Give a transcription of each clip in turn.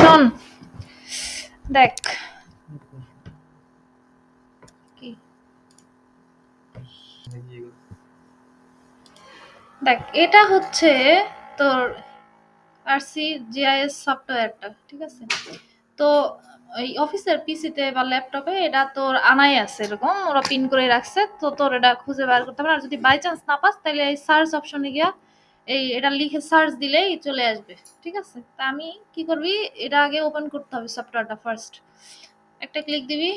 শোন, দেখ। দেখ, এটা হচ্ছে তোর আরসি জিআইএস সফটওয়্যারটা, ঠিক আছে? তো এই অফিসের পিসিতে বা ল্যাপটপে এটা তোর আনাই আছে এরকম, ওরা পিন করে রাখছে, তো তোর এটা খুঁজে বার করতে পারে। আর যদি বাই চান্স না পাস, তাহলে এই সার্চ অপশনে গিয়া এই এটা লিখে সার্চ দিলেই চলে আসবে, ঠিক আছে? তা আমি কি করবি? এটা আগে ওপেন করতে হবে সফটওয়্যারটা ফার্স্ট একটা ক্লিক দিবি।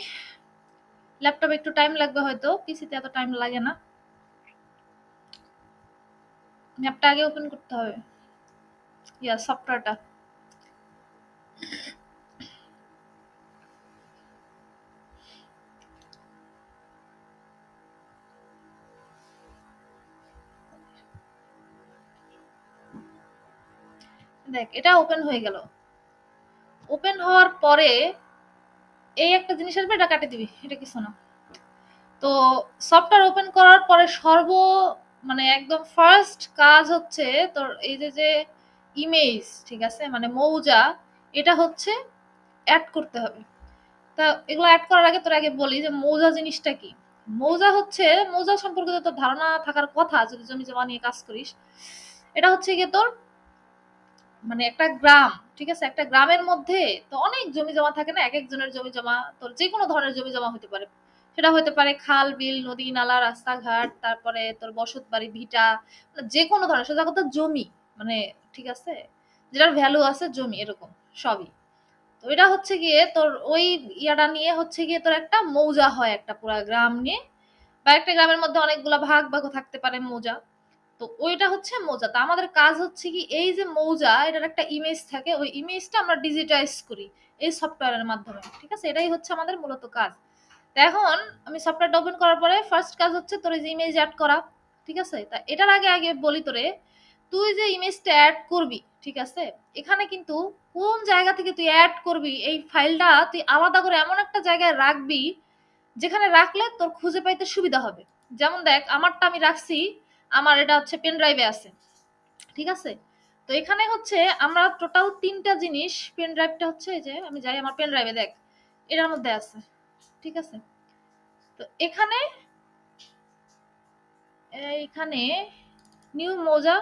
ল্যাপটপ একটু টাইম লাগবে হয়তো পিসিতে এত টাইম লাগে না। ম্যাপটা আগে ওপেন করতে হবে। ইয়া সফটওয়্যারটা দেখ, এটা ওপেন হয়ে গেল। ওপেন হওয়ার পরে এই একটা জিনিস আসবে, এটা কাটে দিবি, এটা কিছু না। তো সফটওয়্যার ওপেন করার পরে সর্ব মানে একদম ফার্স্ট কাজ হচ্ছে তোর এই যে যে ইমেজ ঠিক আছে? মানে মৌজা, এটা হচ্ছে অ্যাড করতে হবে। তা এগুলো অ্যাড করার আগে তোর আগে বলি যে মৌজা জিনিসটা কি? মৌজা হচ্ছে, মৌজা সম্পর্কে তোর ধারণা থাকার কথা, যদি জমি জমা নিয়ে কাজ করিস, এটা হচ্ছে গিয়ে তোর মানে একটা গ্রাম, ঠিক আছে? একটা গ্রামের মধ্যে তো অনেক জমি জমা থাকে না? এক একজনের জমি জমা তোর যে কোনো ধরনের জমি জমা হতে পারে। সেটা হতে পারে খাল, বিল, নদী, নালা, রাস্তাঘাট, তারপরে তোর বসত বাড়ি, ভিটা মানে যে কোনো ধরনের সোজা কথা জমি মানে ঠিক আছে? যেটার ভ্যালু আছে জমি, এরকম, সবই। তো এটা হচ্ছে গিয়ে তোর ওই ইয়াটা নিয়ে হচ্ছে গিয়ে তোর একটা মৌজা হয় একটা পুরা গ্রাম নিয়ে। বা একটা গ্রামের মধ্যে অনেকগুলা ভাগ ভাগ থাকতে পারে মৌজা। তো ওইটা হচ্ছে মৌজা। তো আমাদের কাজ হচ্ছে কি, এই যে মৌজা, এটার একটা ইমেজ থাকে, ওই ইমেজটা আমরা ডিজিটাইজ করি এই সফটওয়্যারের মাধ্যমে, ঠিক আছে? এটাই হচ্ছে আমাদের মূলত কাজ। এখন আমি সফটওয়্যারটা ওপেন করার পরে ফার্স্ট কাজ হচ্ছে তোর যে ইমেজ অ্যাড করা, ঠিক আছে? তা এটার আগে আগে বলি তোরে, তুই যে ইমেজটা অ্যাড করবি, ঠিক আছে? এখানে কিন্তু কোন জায়গা থেকে তুই অ্যাড করবি, এই ফাইলটা তুই আলাদা করে এমন একটা জায়গায় রাখবি, যেখানে রাখলে তোর খুঁজে পাইতে সুবিধা হবে। যেমন দেখ, আমারটা আমি রাখছি আমার এটা হচ্ছে পেন ড্রাইভে আছে। ঠিক আছে? তো এখানে হচ্ছে আমরা টোটাল তিনটা জিনিস পেন ড্রাইভটা হচ্ছে এই যে, আমি যাই, আমার পেন ড্রাইভে দেখ, এটার মধ্যে আছে। ঠিক আছে? তো এখানে, এইখানে নিউ মোজা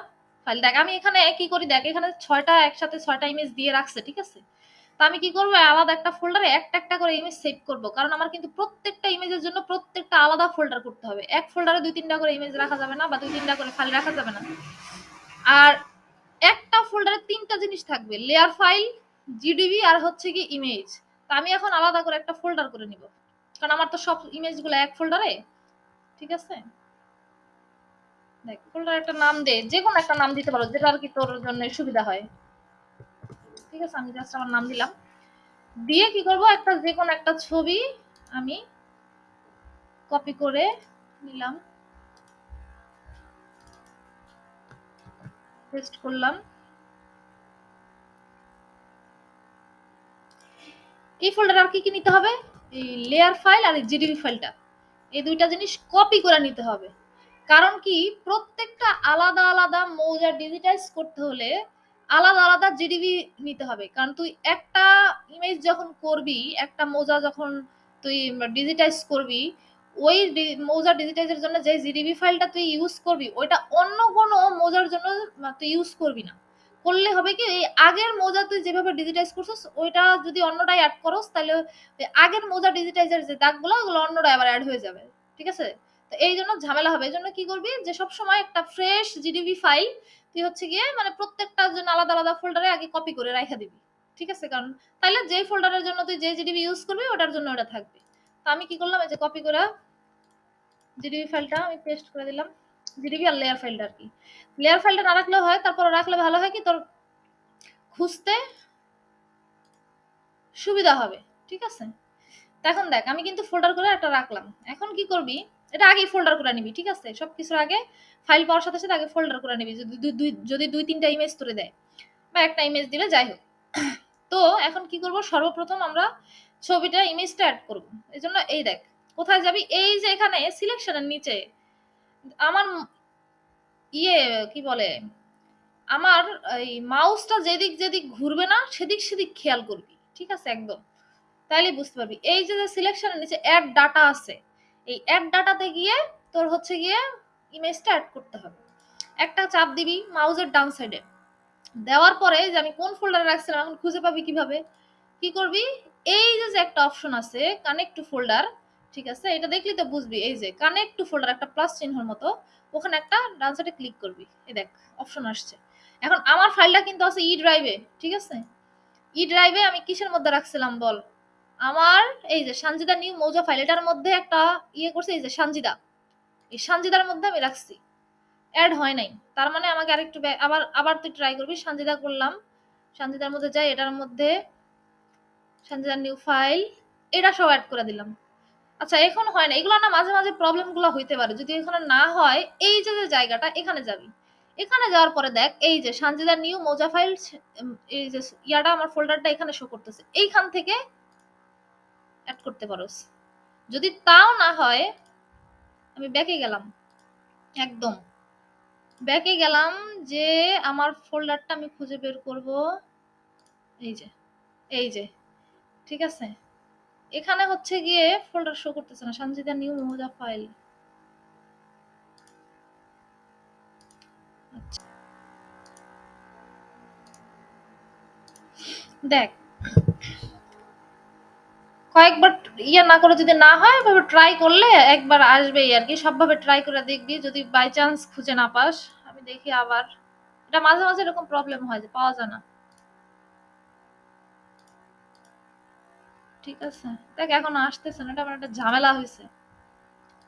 ফাইল দেখ, আমি এখানে কি করি, দেখ, এখানে ছয়টা একসাথে ছয়টা ইমেজ দিয়ে রাখছে, ঠিক আছে? তো আমি কি করব? আলাদা একটা ফোল্ডারে একটা একটা করে ইমেজ সেভ করব। কারণ আমার কিন্তু প্রত্যেকটা ইমেজের জন্য প্রত্যেকটা আলাদা ফোল্ডার করতে হবে। এক ফোল্ডারে দুই তিনটা করে ইমেজ রাখা যাবে না বা দুই তিনটা করে ফাইল রাখা যাবে না। আর একটা ফোল্ডারে তিনটা জিনিস থাকবে। লেয়ার ফাইল জিডিবি আর হচ্ছে কি ইমেজ তো আমি এখন আলাদা করে একটা ফোল্ডার করে নিব। কারণ আমার তো সব ইমেজগুলো এক ফোল্ডারে ঠিক আছে? দেখ ফোল্ডার একটা নাম দে। যে কোনো একটা নাম দিতে পারো যেটা আর কি তোর জন্য সুবিধা হয়। ঠিক আছে আমি জাস্ট আমার নাম দিলাম। দিয়ে কি করব? একটা যে কোনো একটা ছবি আমি কপি করে নিলাম। পেস্ট করলাম। এই ফোল্ডার আর কি কি নিতে হবে? এই লেয়ার ফাইল আর জিডিবি ফাইলটা এই দুইটা জিনিস কপি করে নিতে হবে। কারণ কি? প্রত্যেকটা আলাদা আলাদা মৌজা ডিজিটাইজ করতে হলে আলাদা আলাদা জিডিবি নিতে হবে। কারণ তুই একটা ইমেজ যখন করবি, একটা মোজা যখন তুই ডিজিটাইজ করবি, ওই মৌজা ডিজিটাইজের জন্য যে জিডিবি ফাইলটা তুই ইউজ করবি, ওইটা অন্য কোনো মৌজার জন্য তুই ইউজ করবি না। করলে হবে কি, এই আগের মৌজা তুই যেভাবে ডিজিটাইজ করছিস, ওইটা যদি অন্যটাই অ্যাড করস, তাহলে আগের মৌজা ডিজিটাইজের যে দাগগুলো, ওগুলো অন্যটা আবার অ্যাড হয়ে যাবে। ঠিক আছে? তো এই জন্য ঝামেলা হবে। এই জন্য কি করবি যে সব সময় একটা ফ্রেশ জিডিবি ফাইল তুই হচ্ছে গিয়ে মানে প্রত্যেকটার জন্য আলাদা আলাদা ফোল্ডারে আগে কপি করে রাখা দিবি, ঠিক আছে? কারণ তাহলে যেই ফোল্ডারের জন্য তুই যে জিডিবি ইউজ করবি, ওটার জন্য ওটা থাকবে। তো আমি কি করলাম, এই যে কপি করে জিডিবি ফাইলটা আমি পেস্ট করে দিলাম। জিডিবি আর লেয়ার ফাইলটা আর কি। লেয়ার ফাইলটা না রাখলেও হয়, তারপর রাখলে ভালো হয় কি? তোর খুঁজতে সুবিধা হবে, ঠিক আছে? এখন দেখ, আমি কিন্তু ফোল্ডার করে একটা রাখলাম। এখন কি করবি এটা আগে ফোল্ডার করে নিবি, ঠিক আছে? সব কিছুর আগে ফাইল পাওয়ার সাথে সাথে আগে ফোল্ডার করে নিবি, যদি দুই যদি দুই তিনটা ইমেজ তোরে দেয় বা একটা ইমেজ দিলে যাই হোক। তো এখন কি করব? সর্বপ্রথম আমরা ছবিটা ইমেজটা অ্যাড করব। এই জন্য এই দেখ, কোথায় যাবি? এই যে এখানে সিলেকশনের নিচে আমার ইয়ে কি বলে? আমার এই মাউসটা যেদিক যেদিক ঘুরবে না, সেদিক সেদিক খেয়াল করবি, ঠিক আছে? একদম। তাইলে বুঝতে পারবি। এই যে সিলেকশনের নিচে অ্যাড ডাটা আছে এই অ্যাড ডাটাতে গিয়ে তোর হচ্ছে গিয়ে ইমেজটা অ্যাড করতে হবে। একটা চাপ দিবি মাউজের ডাউন সাইডে দেওয়ার পরে যে আমি কোন ফোল্ডারে রাখছিলাম, এখন খুঁজে পাবি কীভাবে? কি করবি? এই যে যে একটা অপশন আছে কানেক্ট টু ফোল্ডার ঠিক আছে? এটা দেখলি তো বুঝবি, এই যে কানেক্ট টু ফোল্ডার একটা প্লাস চিহ্নর মতো, ওখানে একটা ডান সাইডে ক্লিক করবি। এই দেখ অপশন আসছে। এখন আমার ফাইলটা কিন্তু আছে ই ড্রাইভে ঠিক আছে? ই ড্রাইভে আমি কিসের মধ্যে রাখছিলাম বল? আমার, এই যে সানজিদা নিউ মৌজা ফাইল এটার মধ্যে একটা ইয়ে করছে, এই যে সানজিদা। এই সানজিদার মধ্যে আমি রাখছি। অ্যাড হয় নাই। তার মানে আমাকে আরেকটু আবার আবার তুই ট্রাই করবি। সানজিদা করলাম। সানজিদার মধ্যে যাই, এটার মধ্যে সানজিদার নিউ ফাইল এটা সব অ্যাড করে দিলাম। আচ্ছা এখন হয় না। এগুলো না মাঝে মাঝে প্রবলেমগুলো হইতে পারে। যদি এখানে না হয়, এই যে যে জায়গাটা, এখানে যাবি। এখানে যাওয়ার পরে দেখ, এই যে সানজিদার নিউ মৌজা ফাইল এই যে ইয়াটা, আমার ফোল্ডারটা এখানে শো করতেছে। এইখান থেকে অ্যাড করতে পারোস যদি তাও না হয়, আমি ব্যাকে গেলাম। একদম। ব্যাকে গেলাম যে আমার ফোল্ডারটা আমি খুঁজে বের করব। এই যে এই যে, ঠিক আছে? এখানে হচ্ছে গিয়ে ফোল্ডার শো করতেছে না সঞ্জিতা নিউ মোজা ফাইল দেখ কয়েকবার ইয়ে না করে যদি না হয়, এভাবে ট্রাই করলে একবার আসবেই আর কি। সবভাবে ট্রাই করে দেখবি, যদি বাই চান্স খুঁজে না পাস, আমি দেখি আবার। এটা মাঝে মাঝে এরকম প্রবলেম হয় যে পাওয়া যায় না। ঠিক আছে। দেখ, এখন আসতেছে না, এটা আমার একটা ঝামেলা হয়েছে।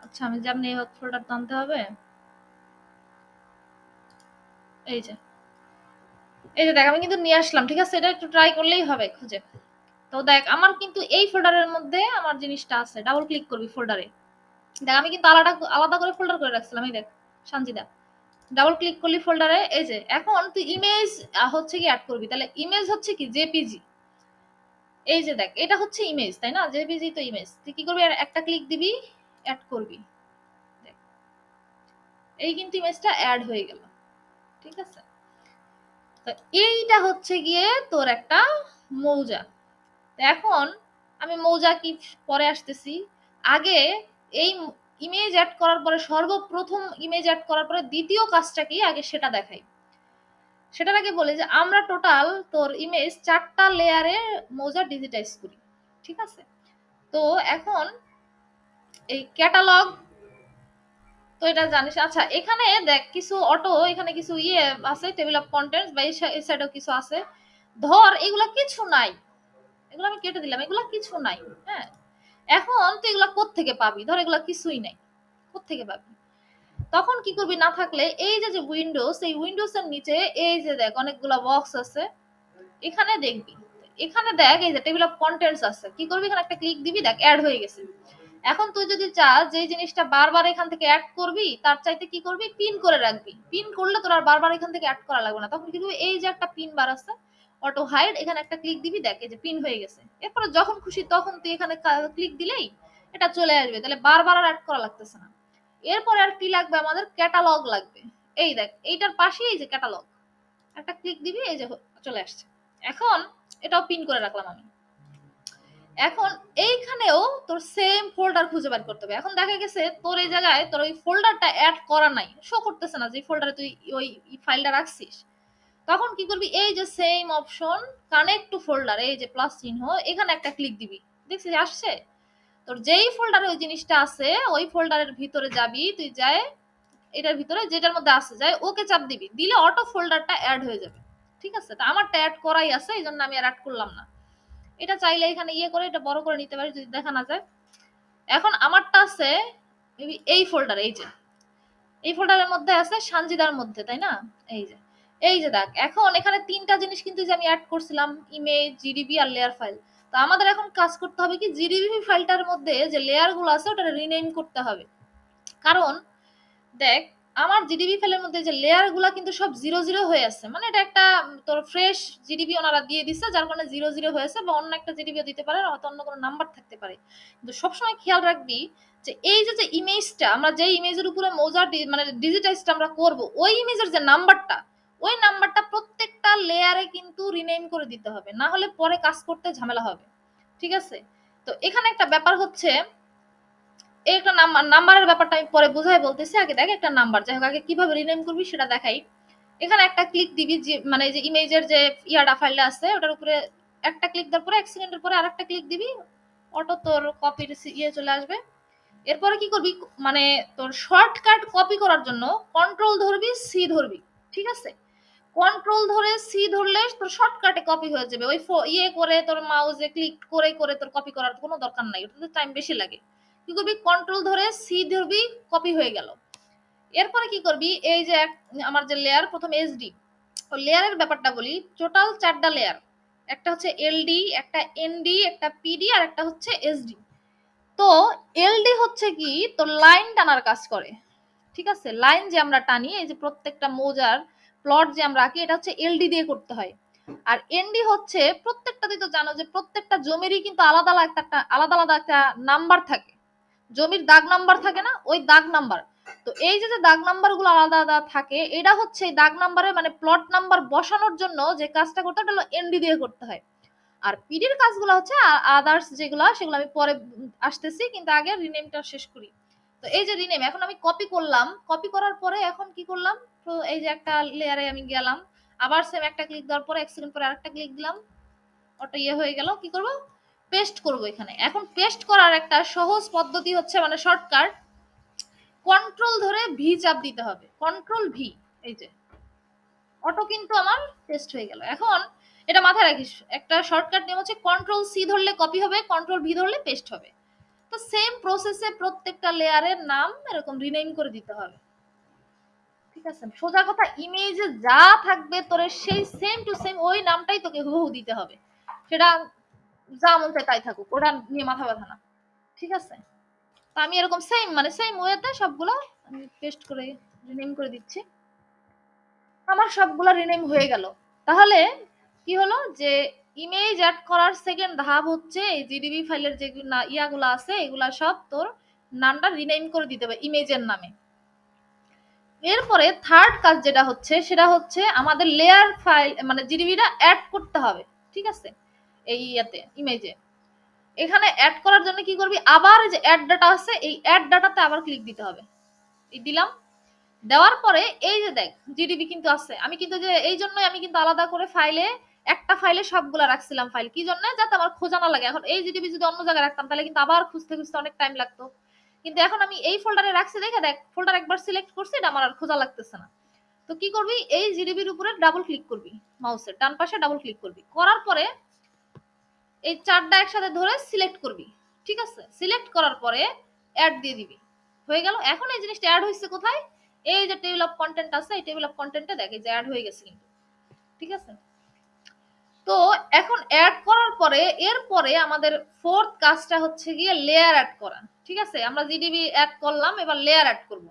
আচ্ছা আমি যেমনি হোক ফোল্ডার টানতে হবে। এই যে। এই যে দেখ, আমি কিন্তু নিয়ে আসলাম, ঠিক আছে? এটা একটু ট্রাই করলেই হবে খুঁজে। তো দেখ, আমার কিন্তু এই ফোল্ডারের মধ্যে আমার জিনিসটা আছে। ডাবল ক্লিক করবি ফোল্ডারে দেখ, আমি কিন্তু আলাদা আলাদা করে ফোল্ডার করে রাখছিলাম, এই দেখ, সানজিদা। ডাবল ক্লিক করলি ফোল্ডারে এই যে, এখন তুই ইমেজ হচ্ছে কি অ্যাড করবি। তাহলে ইমেজ হচ্ছে কি? জেপিজি এই যে দেখ, এটা হচ্ছে ইমেজ তাই না? জেপিজি তো ইমেজ তুই কি করবি? একটা ক্লিক দিবি অ্যাড করবি। দেখ, এই কিন্তু ইমেজটা অ্যাড হয়ে গেল। ঠিক আছে? তো এইটা হচ্ছে গিয়ে তোর একটা মৌজা। এখন আমি মৌজা কি পরে আসতেছি? আগে এই ইমেজ অ্যাড করার পরে, সর্বপ্রথম ইমেজ অ্যাড করার পরে দ্বিতীয় কাজটা কি? আগে সেটা দেখাই। সেটার আগে বলে যে, আমরা টোটাল তোর ইমেজ চারটা লেয়ারে মৌজা ডিজিটাইজ করি। ঠিক আছে? তো এখন এই ক্যাটালগ তো এটা জানিস। আচ্ছা এখানে দেখ, কিছু অটো এখানে কিছু ইয়ে আছে টেবিল অফ কন্টেন্টস বা এই সাইডেও কিছু আছে। ধর, এগুলা কিছু নাই। এগুলো আমি কেটে দিলাম, এগুলা কিছু নাই হ্যাঁ? এখন তুই এগুলা থেকে পাবি? ধর এগুলা কিছুই নাই থেকে পাবি? তখন কি করবি না থাকলে এই যে যে উইন্ডোজ এই উইন্ডোজ এর নিচে এই যে দেখ, অনেকগুলা বক্স আছে, এখানে দেখবি। এখানে দেখ, এই যে টেবিল অফ কন্টেন্টস আছে। কি করবি? এখানে একটা ক্লিক দিবি, দেখ অ্যাড হয়ে গেছে। এখন তুই যদি চাস যে জিনিসটা বারবার এখান থেকে অ্যাড করবি, তার চাইতে কি করবি? পিন করে রাখবি। পিন করলে তোর আর বারবার এখান থেকে অ্যাড করা লাগবে না। তখন কি করবি? এই যে একটা পিন বার আছে অটো হাইড এখানে একটা ক্লিক দিবি, দেখে যে পিন হয়ে গেছে। এরপরে যখন খুশি তখন তুই এখানে ক্লিক দিলেই এটা চলে আসবে। তাহলে বারবার আর অ্যাড করা লাগতেছে না। এরপরে আর কি লাগবে? আমাদের ক্যাটালগ লাগবে। এই দেখ, এইটার পাশেই এই যে ক্যাটালগ একটা ক্লিক দিবি, এই যে চলে আসছে। এখন এটাও পিন করে রাখলাম আমি। এখন এইখানেও তোর সেম ফোল্ডার খুঁজে বের করতে হবে। এখন দেখা গেছে তোর এই জায়গায় তোর ওই ফোল্ডারটা অ্যাড করা নাই। শো করতেছে না যে ফোল্ডারে তুই ওই ফাইলটা রাখছিস। তখন কি করবি? এই যে same option connect to folder এই যে প্লাস চিহ্ন, এখানে একটা ক্লিক দিবি। দেখছিস, আসছে? তোর যেই ফোল্ডারে ওই জিনিসটা আছে, ওই ফোল্ডারের ভিতরে যাবি, তুই যায় এটার ভিতরে যেটার মধ্যে আছে যায় ওকে চাপ দিবি। দিলে অটো ফোল্ডারটা অ্যাড হয়ে যাবে। ঠিক আছে? তা আমারটা অ্যাড করাই আছে, এই জন্য আমি আর অ্যাড করলাম না। এটা চাইলে এখানে ইয়ে করে, এটা বড় করে নিতে পারি যদি দেখা না যায়। এখন আমারটা আছে, এই ফোল্ডার এই যে। এই ফোল্ডারের মধ্যে আছে সানজিদার মধ্যে, তাই না? এই যে। এই যে দেখ, এখন এখানে তিনটা জিনিস কিন্তু যে আমি অ্যাড করছিলাম ইমেজ জিডিবি আর লেয়ার ফাইল তো আমাদের এখন কাজ করতে হবে কি জিডিবি ফাইলটার মধ্যে যে লেয়ারগুলো আছে ওটা রিনেম করতে হবে। কারণ, দেখ, আমার জিডিবি ফাইলের মধ্যে যে লেয়ারগুলা কিন্তু সব জিরো জিরো হয়ে আছে। মানে এটা একটা তোর ফ্রেশ জিডিবি ওনারা দিয়ে দিচ্ছে যার কারণে জিরো জিরো হয়েছে বা অন্য একটা জিডিবিও দিতে পারে, হয়তো অন্য কোনো নাম্বার থাকতে পারে। কিন্তু সবসময় খেয়াল রাখবি যে এই যে যে ইমেজটা আমরা যে ইমেজের উপরে মৌজার মানে ডিজিটাইজটা আমরা করব, ওই ইমেজের যে নাম্বারটা ওই নাম্বারটা প্রত্যেকটা লেয়ারে কিন্তু রিনেম করে দিতে হবে, না হলে পরে কাজ করতে ঝামেলা হবে, ঠিক আছে? তো এখানে একটা ব্যাপার হচ্ছে একটা নাম্বার, নাম্বারের ব্যাপারটা আমি পরে বোঝাই বলতেছি, আগে দেখ একটা নাম্বার, যাই হোক, আগে কীভাবে রিনেম করবি সেটা দেখাই। এখানে একটা ক্লিক দিবি যে মানে যে ইমেজের যে ফাইলটা আছে, ওটার উপরে একটা ক্লিক দেওয়ার পরে, এক সেকেন্ডের পরে আরেকটা ক্লিক দিবি অটো তোর কপির ইয়ে চলে আসবে। এরপরে কি করবি মানে তোর শর্টকাট কপি করার জন্য কন্ট্রোল ধরবি সি ধরবি, ঠিক আছে? কন্ট্রোল ধরে সি ধরলে তোর শর্টকাটে কপি হয়ে যাবে। ওই ইয়ে করে তোর মাউসে ক্লিক করে করে তোর কপি করার কোনো দরকার নাই। ওটাতে টাইম বেশি লাগে। কি করবি? কন্ট্রোল ধরে সি ধরবি কপি হয়ে গেল। এরপরে কি করবি? এই যে আমার যে লেয়ার প্রথম এসডি ও লেয়ারের ব্যাপারটা বলি টোটাল চারটা লেয়ার একটা হচ্ছে এলডি একটা এনডি একটা পিডি আর একটা হচ্ছে এসডি তো এলডি হচ্ছে কি? তোর লাইন টানার কাজ করে। ঠিক আছে? লাইন যে আমরা টানি, এই যে প্রত্যেকটা মোজার প্লট যে আমরা আঁকি, এটা হচ্ছে এলডি দিয়ে করতে হয়। আর এনডি হচ্ছে, প্রত্যেকটা তো জানো যে প্রত্যেকটা জমিরই কিন্তু আলাদা আলাদা একটা, আলাদা আলাদা একটা নাম্বার থাকে। জমির দাগ নাম্বার থাকে না, ওই দাগ নাম্বার তো এই যে দাগ নাম্বারগুলো আলাদা আলাদা থাকে, এটা হচ্ছে দাগ নাম্বারে মানে প্লট নাম্বার বসানোর জন্য যে কাজটা করতে হয় এনডি দিয়ে করতে হয়। আর পিডির কাজগুলো হচ্ছে আদার্স যেগুলো, সেগুলো আমি পরে আসতেছি, কিন্তু আগে রিনেমটা শেষ করি। তো এই যে রিনেম এখন আমি কপি করলাম। কপি করার পরে এখন কি করলাম? তো এই যে একটা লেয়ারে আমি গেলাম। আবার সেম একটা ক্লিক দেওয়ার পরে এক সেকেন্ড পরে আরেকটা ক্লিক দিলাম। ওটা ইয়ে হয়ে গেল, কি করব? পেস্ট করব এখানে। এখন পেস্ট করার একটা সহজ পদ্ধতি হচ্ছে মানে শর্টকাট কন্ট্রোল ধরে ভি চাপ দিতে হবে। কন্ট্রোল ভি এই যে। অটো কিন্তু আমার পেস্ট হয়ে গেল। এখন এটা মাথায় রাখিস, একটা শর্টকাট নিয়ম হচ্ছে কন্ট্রোল সি ধরলে কপি হবে কন্ট্রোল ভি ধরলে পেস্ট হবে। তো সেম প্রসেসে প্রত্যেকটা লেয়ারের নাম এরকম রিনেম করে দিতে হবে। ঠিক আছে? সোজা কথা ইমেজে যা থাকবে তোর সেই সেম টু সেম ওই নামটাই তোকে হুহু দিতে হবে। সেটা যা মন চায় তাই থাকুক, ওটা নিয়ে মাথা ব্যথা না। ঠিক আছে? তো আমি এরকম সেম মানে সেম ওয়েতে সবগুলো আমি পেস্ট করে রিনেম করে দিচ্ছি। আমার সবগুলো রিনেম হয়ে গেল। তাহলে কি হলো যে ইমেজ অ্যাড করার সেকেন্ড ধাপ হচ্ছে এই জিডিবি ফাইলের যে ইয়াগুলো আছে, এগুলা সব তোর নামটা রিনেম করে দিতে হবে ইমেজের নামে। এরপরে থার্ড কাজ যেটা হচ্ছে, সেটা হচ্ছে আমাদের লেয়ার ফাইল মানে জিডিবিটা অ্যাড করতে হবে, ঠিক আছে? এই ইয়াতে ইমেজে এখানে অ্যাড করার জন্য কি করবি? আবার যে অ্যাড ডাটা আছে, এই অ্যাড ডাটাতে আবার ক্লিক দিতে হবে। এই দিলাম। দেওয়ার পরে এই যে দেখ জিডিবি কিন্তু আছে। আমি কিন্তু যে, এই জন্যই আমি কিন্তু আলাদা করে ফাইলে একটা ফাইলে সবগুলা রাখছিলাম ফাইল কি জন্য? যাতে আমার খোঁজা না লাগে। এখন এই জিডিবি যদি অন্য জায়গায় রাখতাম, তাহলে কিন্তু আবার খুঁজতে খুঁজতে অনেক টাইম লাগতো। কিন্তু এখন আমি এই ফোল্ডারে রাখছি, দেখে দেখ ফোল্ডার একবার সিলেক্ট করছি, এটা আমার আর খোঁজা লাগতেছে না। তো কি করবি? এই জিডিবির উপরে ডাবল ক্লিক করবি মাউসের ডান পাশে ডাবল ক্লিক করবি। করার পরে এই চারটা একসাথে ধরে সিলেক্ট করবি, ঠিক আছে? সিলেক্ট করার পরে অ্যাড দিয়ে দিবি। হয়ে গেল? এখন এই জিনিসটা অ্যাড হয়েছে কোথায়? এই যে টেবিল অফ কন্টেন্ট আছে, এই টেবিল অফ কন্টেন্টে দেখে যে অ্যাড হয়ে গেছে কিন্তু, ঠিক আছে? তো এখন অ্যাড করার পরে, এরপরে আমাদের ফোর্থ কাজটা হচ্ছে গিয়ে লেয়ার অ্যাড করা। ঠিক আছে? আমরা জিডিবি অ্যাড করলাম, এবার লেয়ার অ্যাড করব।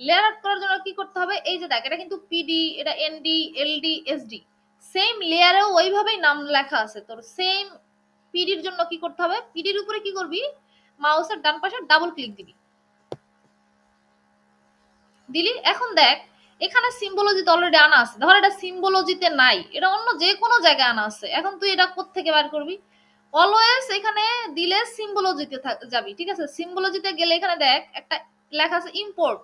লেয়ার অ্যাড করার জন্য কি করতে হবে? এই যে দেখ, এটা কিন্তু পিডি এটা এনডি এলডি এসডি সেম লেয়ারেও ওইভাবেই নাম লেখা আছে। তোর সেম পিডির জন্য কি করতে হবে? পিডির উপরে কি করবি? মাউসের ডান পাশে ডাবল ক্লিক দিবি। দিলি? এখন দেখ, এখানে সিম্বলজিতে অলরেডি আনা আছে। ধর এটা সিম্বলজিতে নাই। এটা অন্য যে কোনো জায়গায় আনা আছে। এখন তুই এটা থেকে বার করবি? অলওয়েজ এখানে দিলে সিম্বলজিতে যাবি, ঠিক আছে? সিম্বলজিতে গেলে এখানে দেখ, একটা লেখা আছে ইম্পোর্ট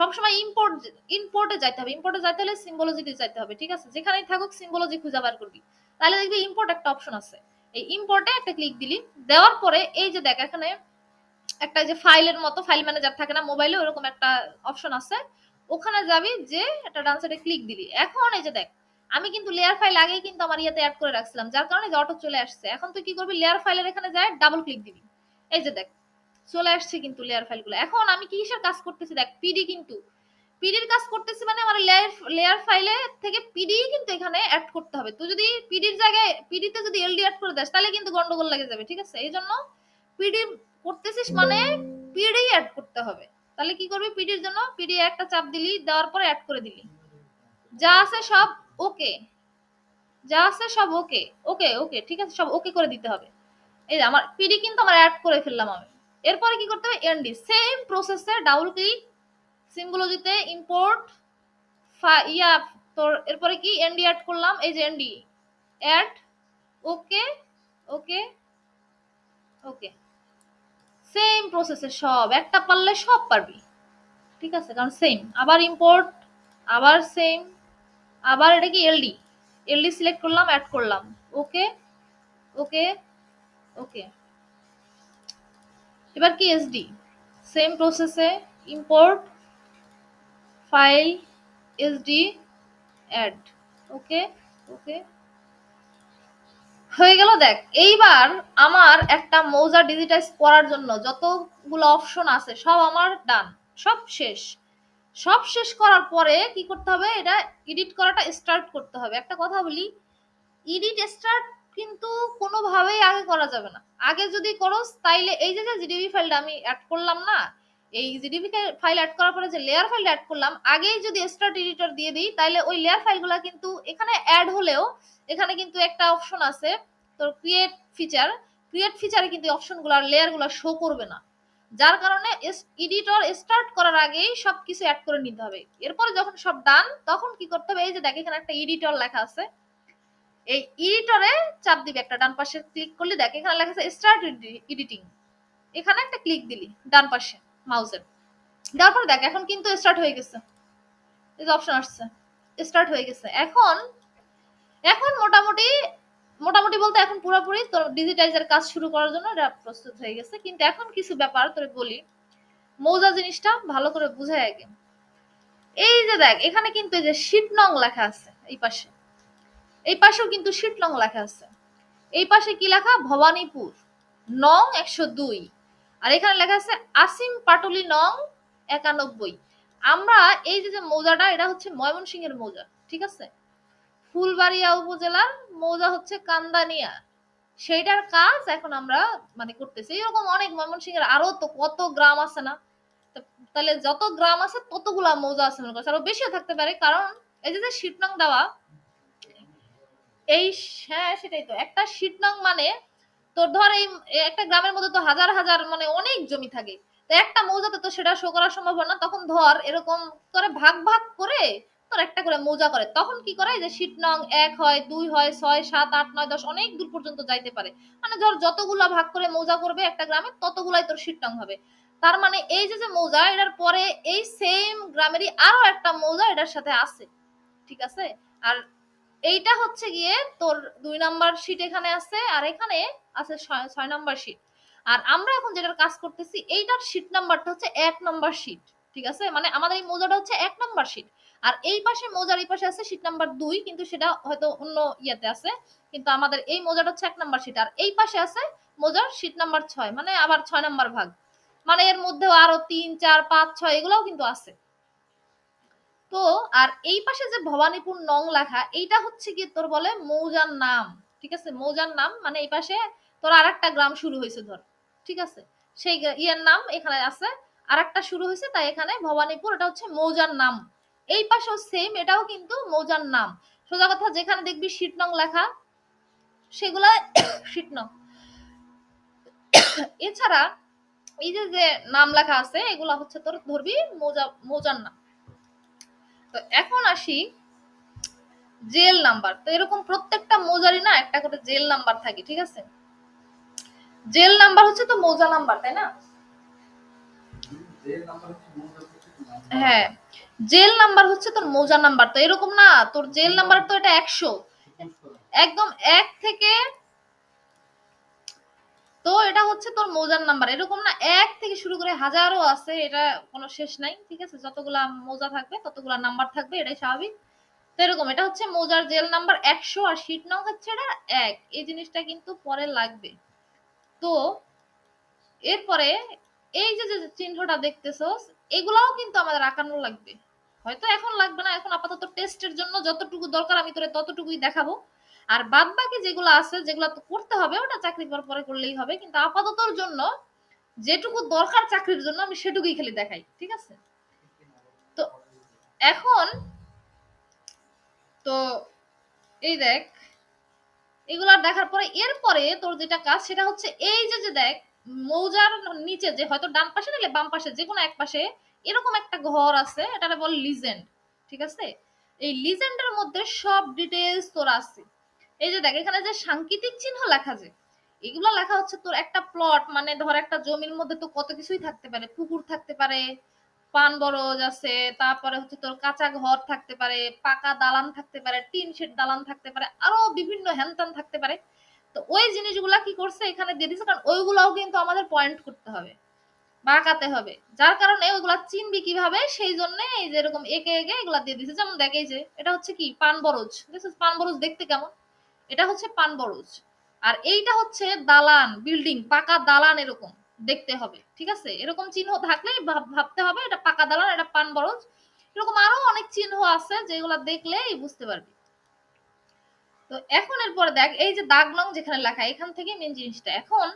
সবসময় ইম্পোর্ট ইম্পোর্টে যাইতে হবে। ইম্পোর্টে যাইতে হলে সিম্বলজিতে যাইতে হবে, ঠিক আছে? যেখানেই থাকুক সিম্বলজি খুঁজে বার করবি। তাহলে দেখবি ইম্পোর্ট একটা অপশন আছে। এই ইম্পোর্টে একটা ক্লিক দিলি, দেওয়ার পরে এই যে দেখ, এখানে একটা যে ফাইলের মতো ফাইল ম্যানেজার থাকে না মোবাইলে ওরকম একটা অপশন আছে। ওখানে যাবি যে একটা ডান সাইডে ক্লিক দিলি। এখন এই যে দেখ আমি কিন্তু লেয়ার ফাইল আগেই কিন্তু আমার ইয়াতে অ্যাড করে রাখছিলাম, যার কারণে যে অটো চলে আসছে। এখন তুই কি করবি? লেয়ার ফাইলের এখানে যায় ডাবল ক্লিক দিবি। এই যে দেখ, চলে আসছে কিন্তু লেয়ার ফাইলগুলো এখন আমি কিসের কাজ করতেছি? দেখ পিডি কিন্তু। পিডির কাজ করতেছি মানে আমার লেয়ার লেয়ার ফাইলে থেকে পিডি কিন্তু এখানে অ্যাড করতে হবে। তুই যদি পিডির জায়গায় পিডিতে যদি এলডি অ্যাড করে দেস, তাহলে কিন্তু গন্ডগোল লেগে যাবে, ঠিক আছে? এই জন্য পিডি করতেছিস মানে পিডি অ্যাড করতে হবে। তাহলে কি করবি? পিডির জন্য পিডি একটা চাপ দিলি, দেওয়ার পরে অ্যাড করে দিলি। যা আছে সব ওকে যা আছে সব ওকে ওকে ওকে ঠিক আছে, সব ওকে করে দিতে হবে। এই যে আমার পিডি কিন্তু আমার অ্যাড করে ফেললাম আমি। এরপরে কি করতে হবে? এনডি সেম প্রসেসে ডাবল ক্লিক সিম্বলজিতে ইম্পোর্ট ইয়া, তোর, এরপরে কি এনডি অ্যাড করলাম? এই যে ND add okay okay okay same প্রসেসে সব, একটা পারলে সব পারবি। ঠিক আছে, কারণ সেম আবার ইম্পোর্ট আবার সেম আবার এটা কি এলডি এলডি সিলেক্ট করলাম অ্যাড করলাম। ওকে ওকে ওকে এবার কি এসডি সেম প্রসেসে import file SD add okay okay হয়ে গেল, দেখ। এইবার আমার একটা মৌজা ডিজিটাইজ করার জন্য যতগুলো অপশন আছে, সব আমার ডান সব শেষ। সব শেষ করার পরে কি করতে হবে? এটা এডিট করাটা স্টার্ট করতে হবে। একটা কথা বলি এডিট স্টার্ট কিন্তু কোনোভাবেই আগে করা যাবে না। আগে যদি করো তাইলে এই যে যে ফাইলটা আমি অ্যাড করলাম না, এই জিডিবি ফাইল অ্যাড করার পরে যে লেয়ার ফাইল অ্যাড করলাম, আগেই যদি স্টার্ট এডিটর দিয়ে দিই তাহলে ওই লেয়ার ফাইলগুলো কিন্তু এখানে অ্যাড হলেও, এখানে কিন্তু একটা অপশন আছে, তোর ক্রিয়েট ফিচার ক্রিয়েট ফিচারে কিন্তু অপশনগুলো আর লেয়ারগুলো শো করবে না। যার কারণে এডিটর স্টার্ট করার আগেই সবকিছু অ্যাড করে নিতে হবে। এরপরে যখন সব ডান তখন কি করতে হবে? এই যে দেখ, এখানে একটা এডিটর লেখা আছে। এই এডিটরে চাপ দিবি একটা, ডান পাশে ক্লিক করলে, দেখ, এখানে লেখা আছে স্টার্ট এডিটিং এখানে একটা ক্লিক দিলি, ডান পাশে মাউসের দেওয়ার পরে দেখ, এখন কিন্তু স্টার্ট হয়ে গেছে। এই যে অপশন আসছে স্টার্ট হয়ে গেছে। এখন এখন মোটামুটি মোটামুটি বলতে এখন পুরোপুরি তোর ডিজিটাইজার কাজ শুরু করার জন্য এটা প্রস্তুত হয়ে গেছে। কিন্তু এখন কিছু ব্যাপার তোরে বলি। মৌজা জিনিসটা ভালো করে বুঝাই আগে। এই যে দেখ, এখানে কিন্তু এই যে শীট নং লেখা আছে এই পাশে। এই পাশেও কিন্তু শীট নং লেখা আছে। এই পাশে কি লেখা? ভবানীপুর, নং একশো দুই। আর এখানে লেখা আছে আসিম পাটুলি নং একানব্বই। আমরা এই যে যে মৌজাটা, এটা হচ্ছে ময়মনসিংহের মৌজা, ঠিক আছে? ফুলবাড়িয়া উপজেলার মৌজা হচ্ছে কান্দানিয়া। সেইটার কাজ এখন আমরা মানে করতেছি। এরকম অনেক ময়মনসিংহের আরও তো কত গ্রাম আছে না? তাহলে যত গ্রাম আছে ততগুলা মৌজা আছে মনে করছে। আরও বেশিও থাকতে পারে কারণ এই যে যে শীটনং দেওয়া, এই হ্যাঁ সেটাই তো। একটা শীটনং মানে তোর ধর এই একটা গ্রামের মধ্যে তো হাজার হাজার মানে অনেক জমি থাকে। তো একটা মৌজাতে তো সেটা শো করা সম্ভব না। তখন ধর এরকম করে ভাগ ভাগ করে তোর একটা করে মৌজা করে। তখন কি করে যে শীট নং এক হয়, দুই হয়, ছয়, সাত, আট, নয়, দশ, অনেক দূর পর্যন্ত যাইতে পারে। মানে ধর, যতগুলা ভাগ করে মৌজা করবে একটা গ্রামে, ততগুলাই তোর শীট নং হবে। তার মানে এই যে যে মৌজা, এটার পরে এই সেম গ্রামেরই আরও একটা মৌজা এটার সাথে আছে। ঠিক আছে? আর এইটা হচ্ছে গিয়ে তোর দুই নাম্বার শীট এখানে আছে, আর এখানে আছে ছয় নাম্বার শীট আর আমরা এখন যেটার কাজ করতেছি, এইটার শীট নাম্বারটা হচ্ছে এক নাম্বার শীট ঠিক আছে? মানে আমাদের এই মৌজাটা হচ্ছে এক নাম্বার শীট আর এই পাশে মৌজার এই পাশে আছে শীট নাম্বার দুই, কিন্তু সেটা হয়তো অন্য ইয়েতে আছে, কিন্তু আমাদের এই মৌজাটা হচ্ছে এক নাম্বার শীট আর এই পাশে আছে মৌজার শীট নাম্বার ছয় মানে আবার ছয় নাম্বার ভাগ। মানে এর মধ্যেও আরও তিন, চার, পাঁচ, ছয়, এগুলোও কিন্তু আছে। তো, আর এই পাশে যে ভবানীপুর নং লেখা, এইটা হচ্ছে কি তোর বলে মৌজার নাম, ঠিক আছে? মৌজার নাম মানে এই পাশে তোর আর একটা গ্রাম শুরু হয়েছে ধর, ঠিক আছে? সেই ইয়ের নাম এখানে আছে আর একটা শুরু হয়েছে, তাই এখানে ভবানীপুর, এটা হচ্ছে মৌজার নাম। এই পাশেও সেম এটাও কিন্তু মৌজার নাম। সোজা কথা যেখানে দেখবি শীট নং লেখা সেগুলা নং এছাড়া এই যে যে নাম লেখা আছে এগুলা হচ্ছে তোর ধরবি মৌজা মৌজার নাম। তো এখন আসি জেল নাম্বার। তো এরকম প্রত্যেকটা মৌজারই না একটা করে জেল নাম্বার থাকে ঠিক আছে? জেল নাম্বার হচ্ছে তো মৌজা নাম্বার তাই না? হ্যাঁ। জেল নাম্বার হচ্ছে তোর মৌজা নাম্বার, তো এরকম না, তোর জেল নাম্বার তো এটা একশো। একদম এক থেকে, তো এটা হচ্ছে তোর মৌজার নাম্বার, এরকম না, এক থেকে শুরু করে হাজারও আছে, এটা কোনো শেষ নাই, ঠিক আছে? যতগুলা মৌজা থাকবে, ততগুলা নাম্বার থাকবে, এটাই স্বাভাবিক। তো এরকম, এটা হচ্ছে মৌজার জেল নাম্বার একশো আর শীট নং হচ্ছে এটা এক, এই জিনিসটা কিন্তু পরে লাগবে। তো এরপরে, এই যে যে চিহ্নটা দেখতেছো এগুলাও কিন্তু আমাদের আঁকানো লাগবে। হয়তো এখন লাগবে না। এখন আপাতত টেস্টের জন্য যতটুকু দরকার আমি তোরে ততটুকুই দেখাবো। আর বাদ বাকি যেগুলো আছে, যেগুলো তো করতে হবে, ওটা চাকরি করার পরে করলেই হবে। কিন্তু আপাততর জন্য যেটুকু দরকার চাকরির জন্য আমি সেটুকুই খালি দেখাই, ঠিক আছে? তো এখন তো এই দেখ, এগুলা দেখার পরে এরপরে তোর যেটা কাজ, সেটা হচ্ছে এই যে যে দেখ, মৌজার নিচে যে হয়তো ডান পাশে নাহলে বাম পাশে যে কোনো এক পাশে এরকম একটা ঘর আছে, এটারে বল লিজেন্ড ঠিক আছে? এই লিজেন্ডের মধ্যে সব ডিটেলস তোর আছে। এই যে দেখ, এখানে যে সাংকেতিক চিহ্ন লেখা যে, এগুলো লেখা হচ্ছে তোর একটা প্লট মানে ধর একটা জমির মধ্যে তো কত কিছুই থাকতে পারে, পুকুর থাকতে পারে, পান বরজ আছে, তারপরে হচ্ছে তোর কাঁচা ঘর থাকতে পারে, পাকা দালান থাকতে পারে, টিন শেড দালান থাকতে পারে, আরও বিভিন্ন হ্যানত্যান থাকতে পারে। তো ওই জিনিসগুলা কি করছে এখানে দিয়ে দিচ্ছে কারণ ওইগুলাও কিন্তু আমাদের পয়েন্ট করতে হবে। বাঁকাতে হবে। যার কারণে ওইগুলা চিনবি কীভাবে, সেই জন্য এই যে এরকম একে একে এগুলা দিয়ে দিছে। যেমন দেখ যে এটা হচ্ছে কি? পান বরজ। পান বরজ দেখতে কেমন? এটা হচ্ছে পান বরজ। আর এইটা হচ্ছে দালান, বিল্ডিং, পাকা দালান এরকম দেখতে হবে। ঠিক আছে? এরকম চিহ্ন থাকলে ভাবতে হবে, এটা পাকা দালান, এটা পান বরজ। এরকম আরও অনেক চিহ্ন আছে যেগুলা দেখলেই বুঝতে পারবি। তো এখন এরপরে দেখ, এই যে দাগ নং যেখানে লেখা, এখান থেকে মেন জিনিসটা। এখন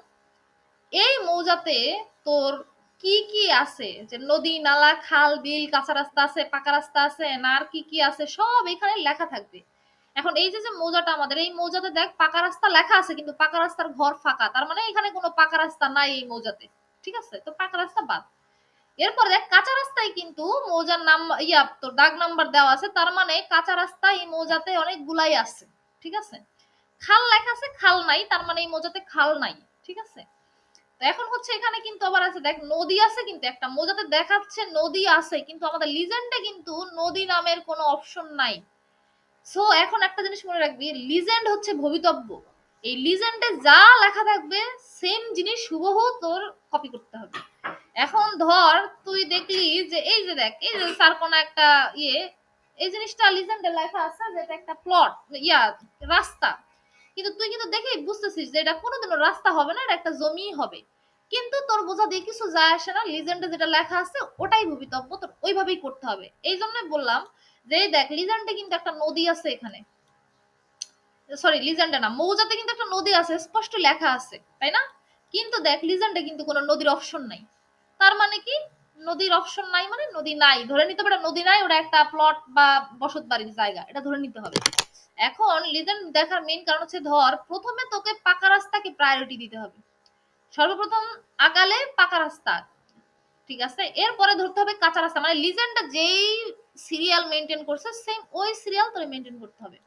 এই মৌজাতে তোর কি কি আছে? যে নদী, নালা, খাল, বিল, কাঁচা রাস্তা আছে, পাকা রাস্তা আছে না আর কি কি আছে, সব এখানে লেখা থাকবে। এখন এই যে যে মৌজাটা আমাদের, এই মৌজাতে দেখ, পাকা রাস্তা লেখা আছে, কিন্তু পাকা রাস্তার ঘর ফাঁকা। তার মানে এখানে কোনো পাকা রাস্তা নাই এই মৌজাতে। ঠিক আছে? তো পাকা রাস্তা বাদ। এরপর দেখ, কাঁচা রাস্তায় কিন্তু মৌজার নাম, ইয়া, তোর দাগ নাম্বার দেওয়া আছে। তার মানে কাঁচা রাস্তা এই মৌজাতে অনেক গুলাই আছে। ঠিক আছে? খাল লেখা আছে, খাল নাই। তার মানে এই মৌজাতে খাল নাই। ঠিক আছে? তো এখন হচ্ছে এখানে কিন্তু আবার আছে, দেখ, নদী আছে কিন্তু একটা, মৌজাতে দেখাচ্ছে নদী আছে, কিন্তু আমাদের লিজেন্ডে কিন্তু নদী নামের কোনো অপশন নাই। সো এখন একটা জিনিস মনে রাখবি লিজেন্ড হচ্ছে ভবিতব্য। এই লিজেন্ডে যা লেখা থাকবে সেম জিনিস হুবহু তোর কপি করতে হবে। এখন ধর, তুই দেখলি যে, এই যে দেখ, এই যে স্যার কোন একটা ইয়ে এই জিনিসটা লিজেন্ডে লেখা আছে যে এটা একটা প্লট ইয়া, রাস্তা। কিন্তু তুই কিন্তু দেখেই বুঝতেছিস যে এটা কোনোদিনও রাস্তা হবে না, এটা একটা জমি হবে। কিন্তু তোর বোঝা দিয়ে কিছু যায় আসে না লিজেন্ডে যেটা লেখা আছে ওটাই ভবিতব্য তোর ওইভাবেই করতে হবে। এই জন্য বললাম যে, দেখ লিজেন্ডে কিন্তু একটা নদী আছে এখানে। সরি লিজেন্ডে না, মৌজাতে কিন্তু একটা নদী আছে, স্পষ্ট লেখা আছে, তাই না? কিন্তু দেখ লিজেন্ডে কিন্তু কোনো নদীর অপশন নাই। তার মানে কি? নদীর অপশন নাই মানে নদী নাই। ধরে নিতে পারে নদী নাই, ওটা একটা প্লট বা বসত বাড়ির জায়গা, এটা ধরে নিতে হবে। এখন লিজেন্ড দেখার মেইন কারণ হচ্ছে ধর, প্রথমে তোকে পাকা রাস্তাকে প্রায়োরিটি দিতে হবে। সর্বপ্রথম আগালে পাকা রাস্তা, ঠিক আছে? এরপরে ধরতে হবে কাঁচা রাস্তা মানে লিজেন্ডটা যেই সিরিয়াল মেনটেন করছে সেম ওই সিরিয়াল তোরে মেনটেন করতে হবে।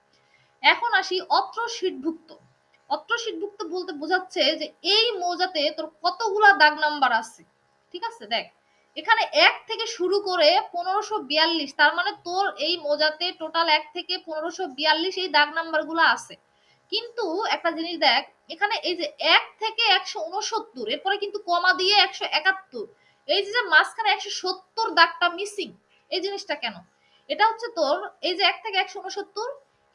এখন আসি অত্র শীটভুক্ত অত্র শীটভুক্ত বলতে বোঝাচ্ছে যে এই মৌজাতে তোর কতগুলা দাগ নাম্বার আছে, ঠিক আছে? দেখ এখানে এক থেকে শুরু করে পনেরোশো বিয়াল্লিশ, তার মানে তোর এই মোজাতে টোটাল এক থেকে পনেরোশো বিয়াল্লিশ এই দাগ নাম্বারগুলা আছে। কিন্তু একটা জিনিস দেখ, এখানে এই যে এক থেকে একশো উনসত্তর এরপরে কিন্তু কমা দিয়ে একশো একাত্তর, এই যে মাঝখানে একশো সত্তর দাগটা মিসিং এই জিনিসটা কেন? এটা হচ্ছে তোর এই যে এক থেকে একশো উনসত্তর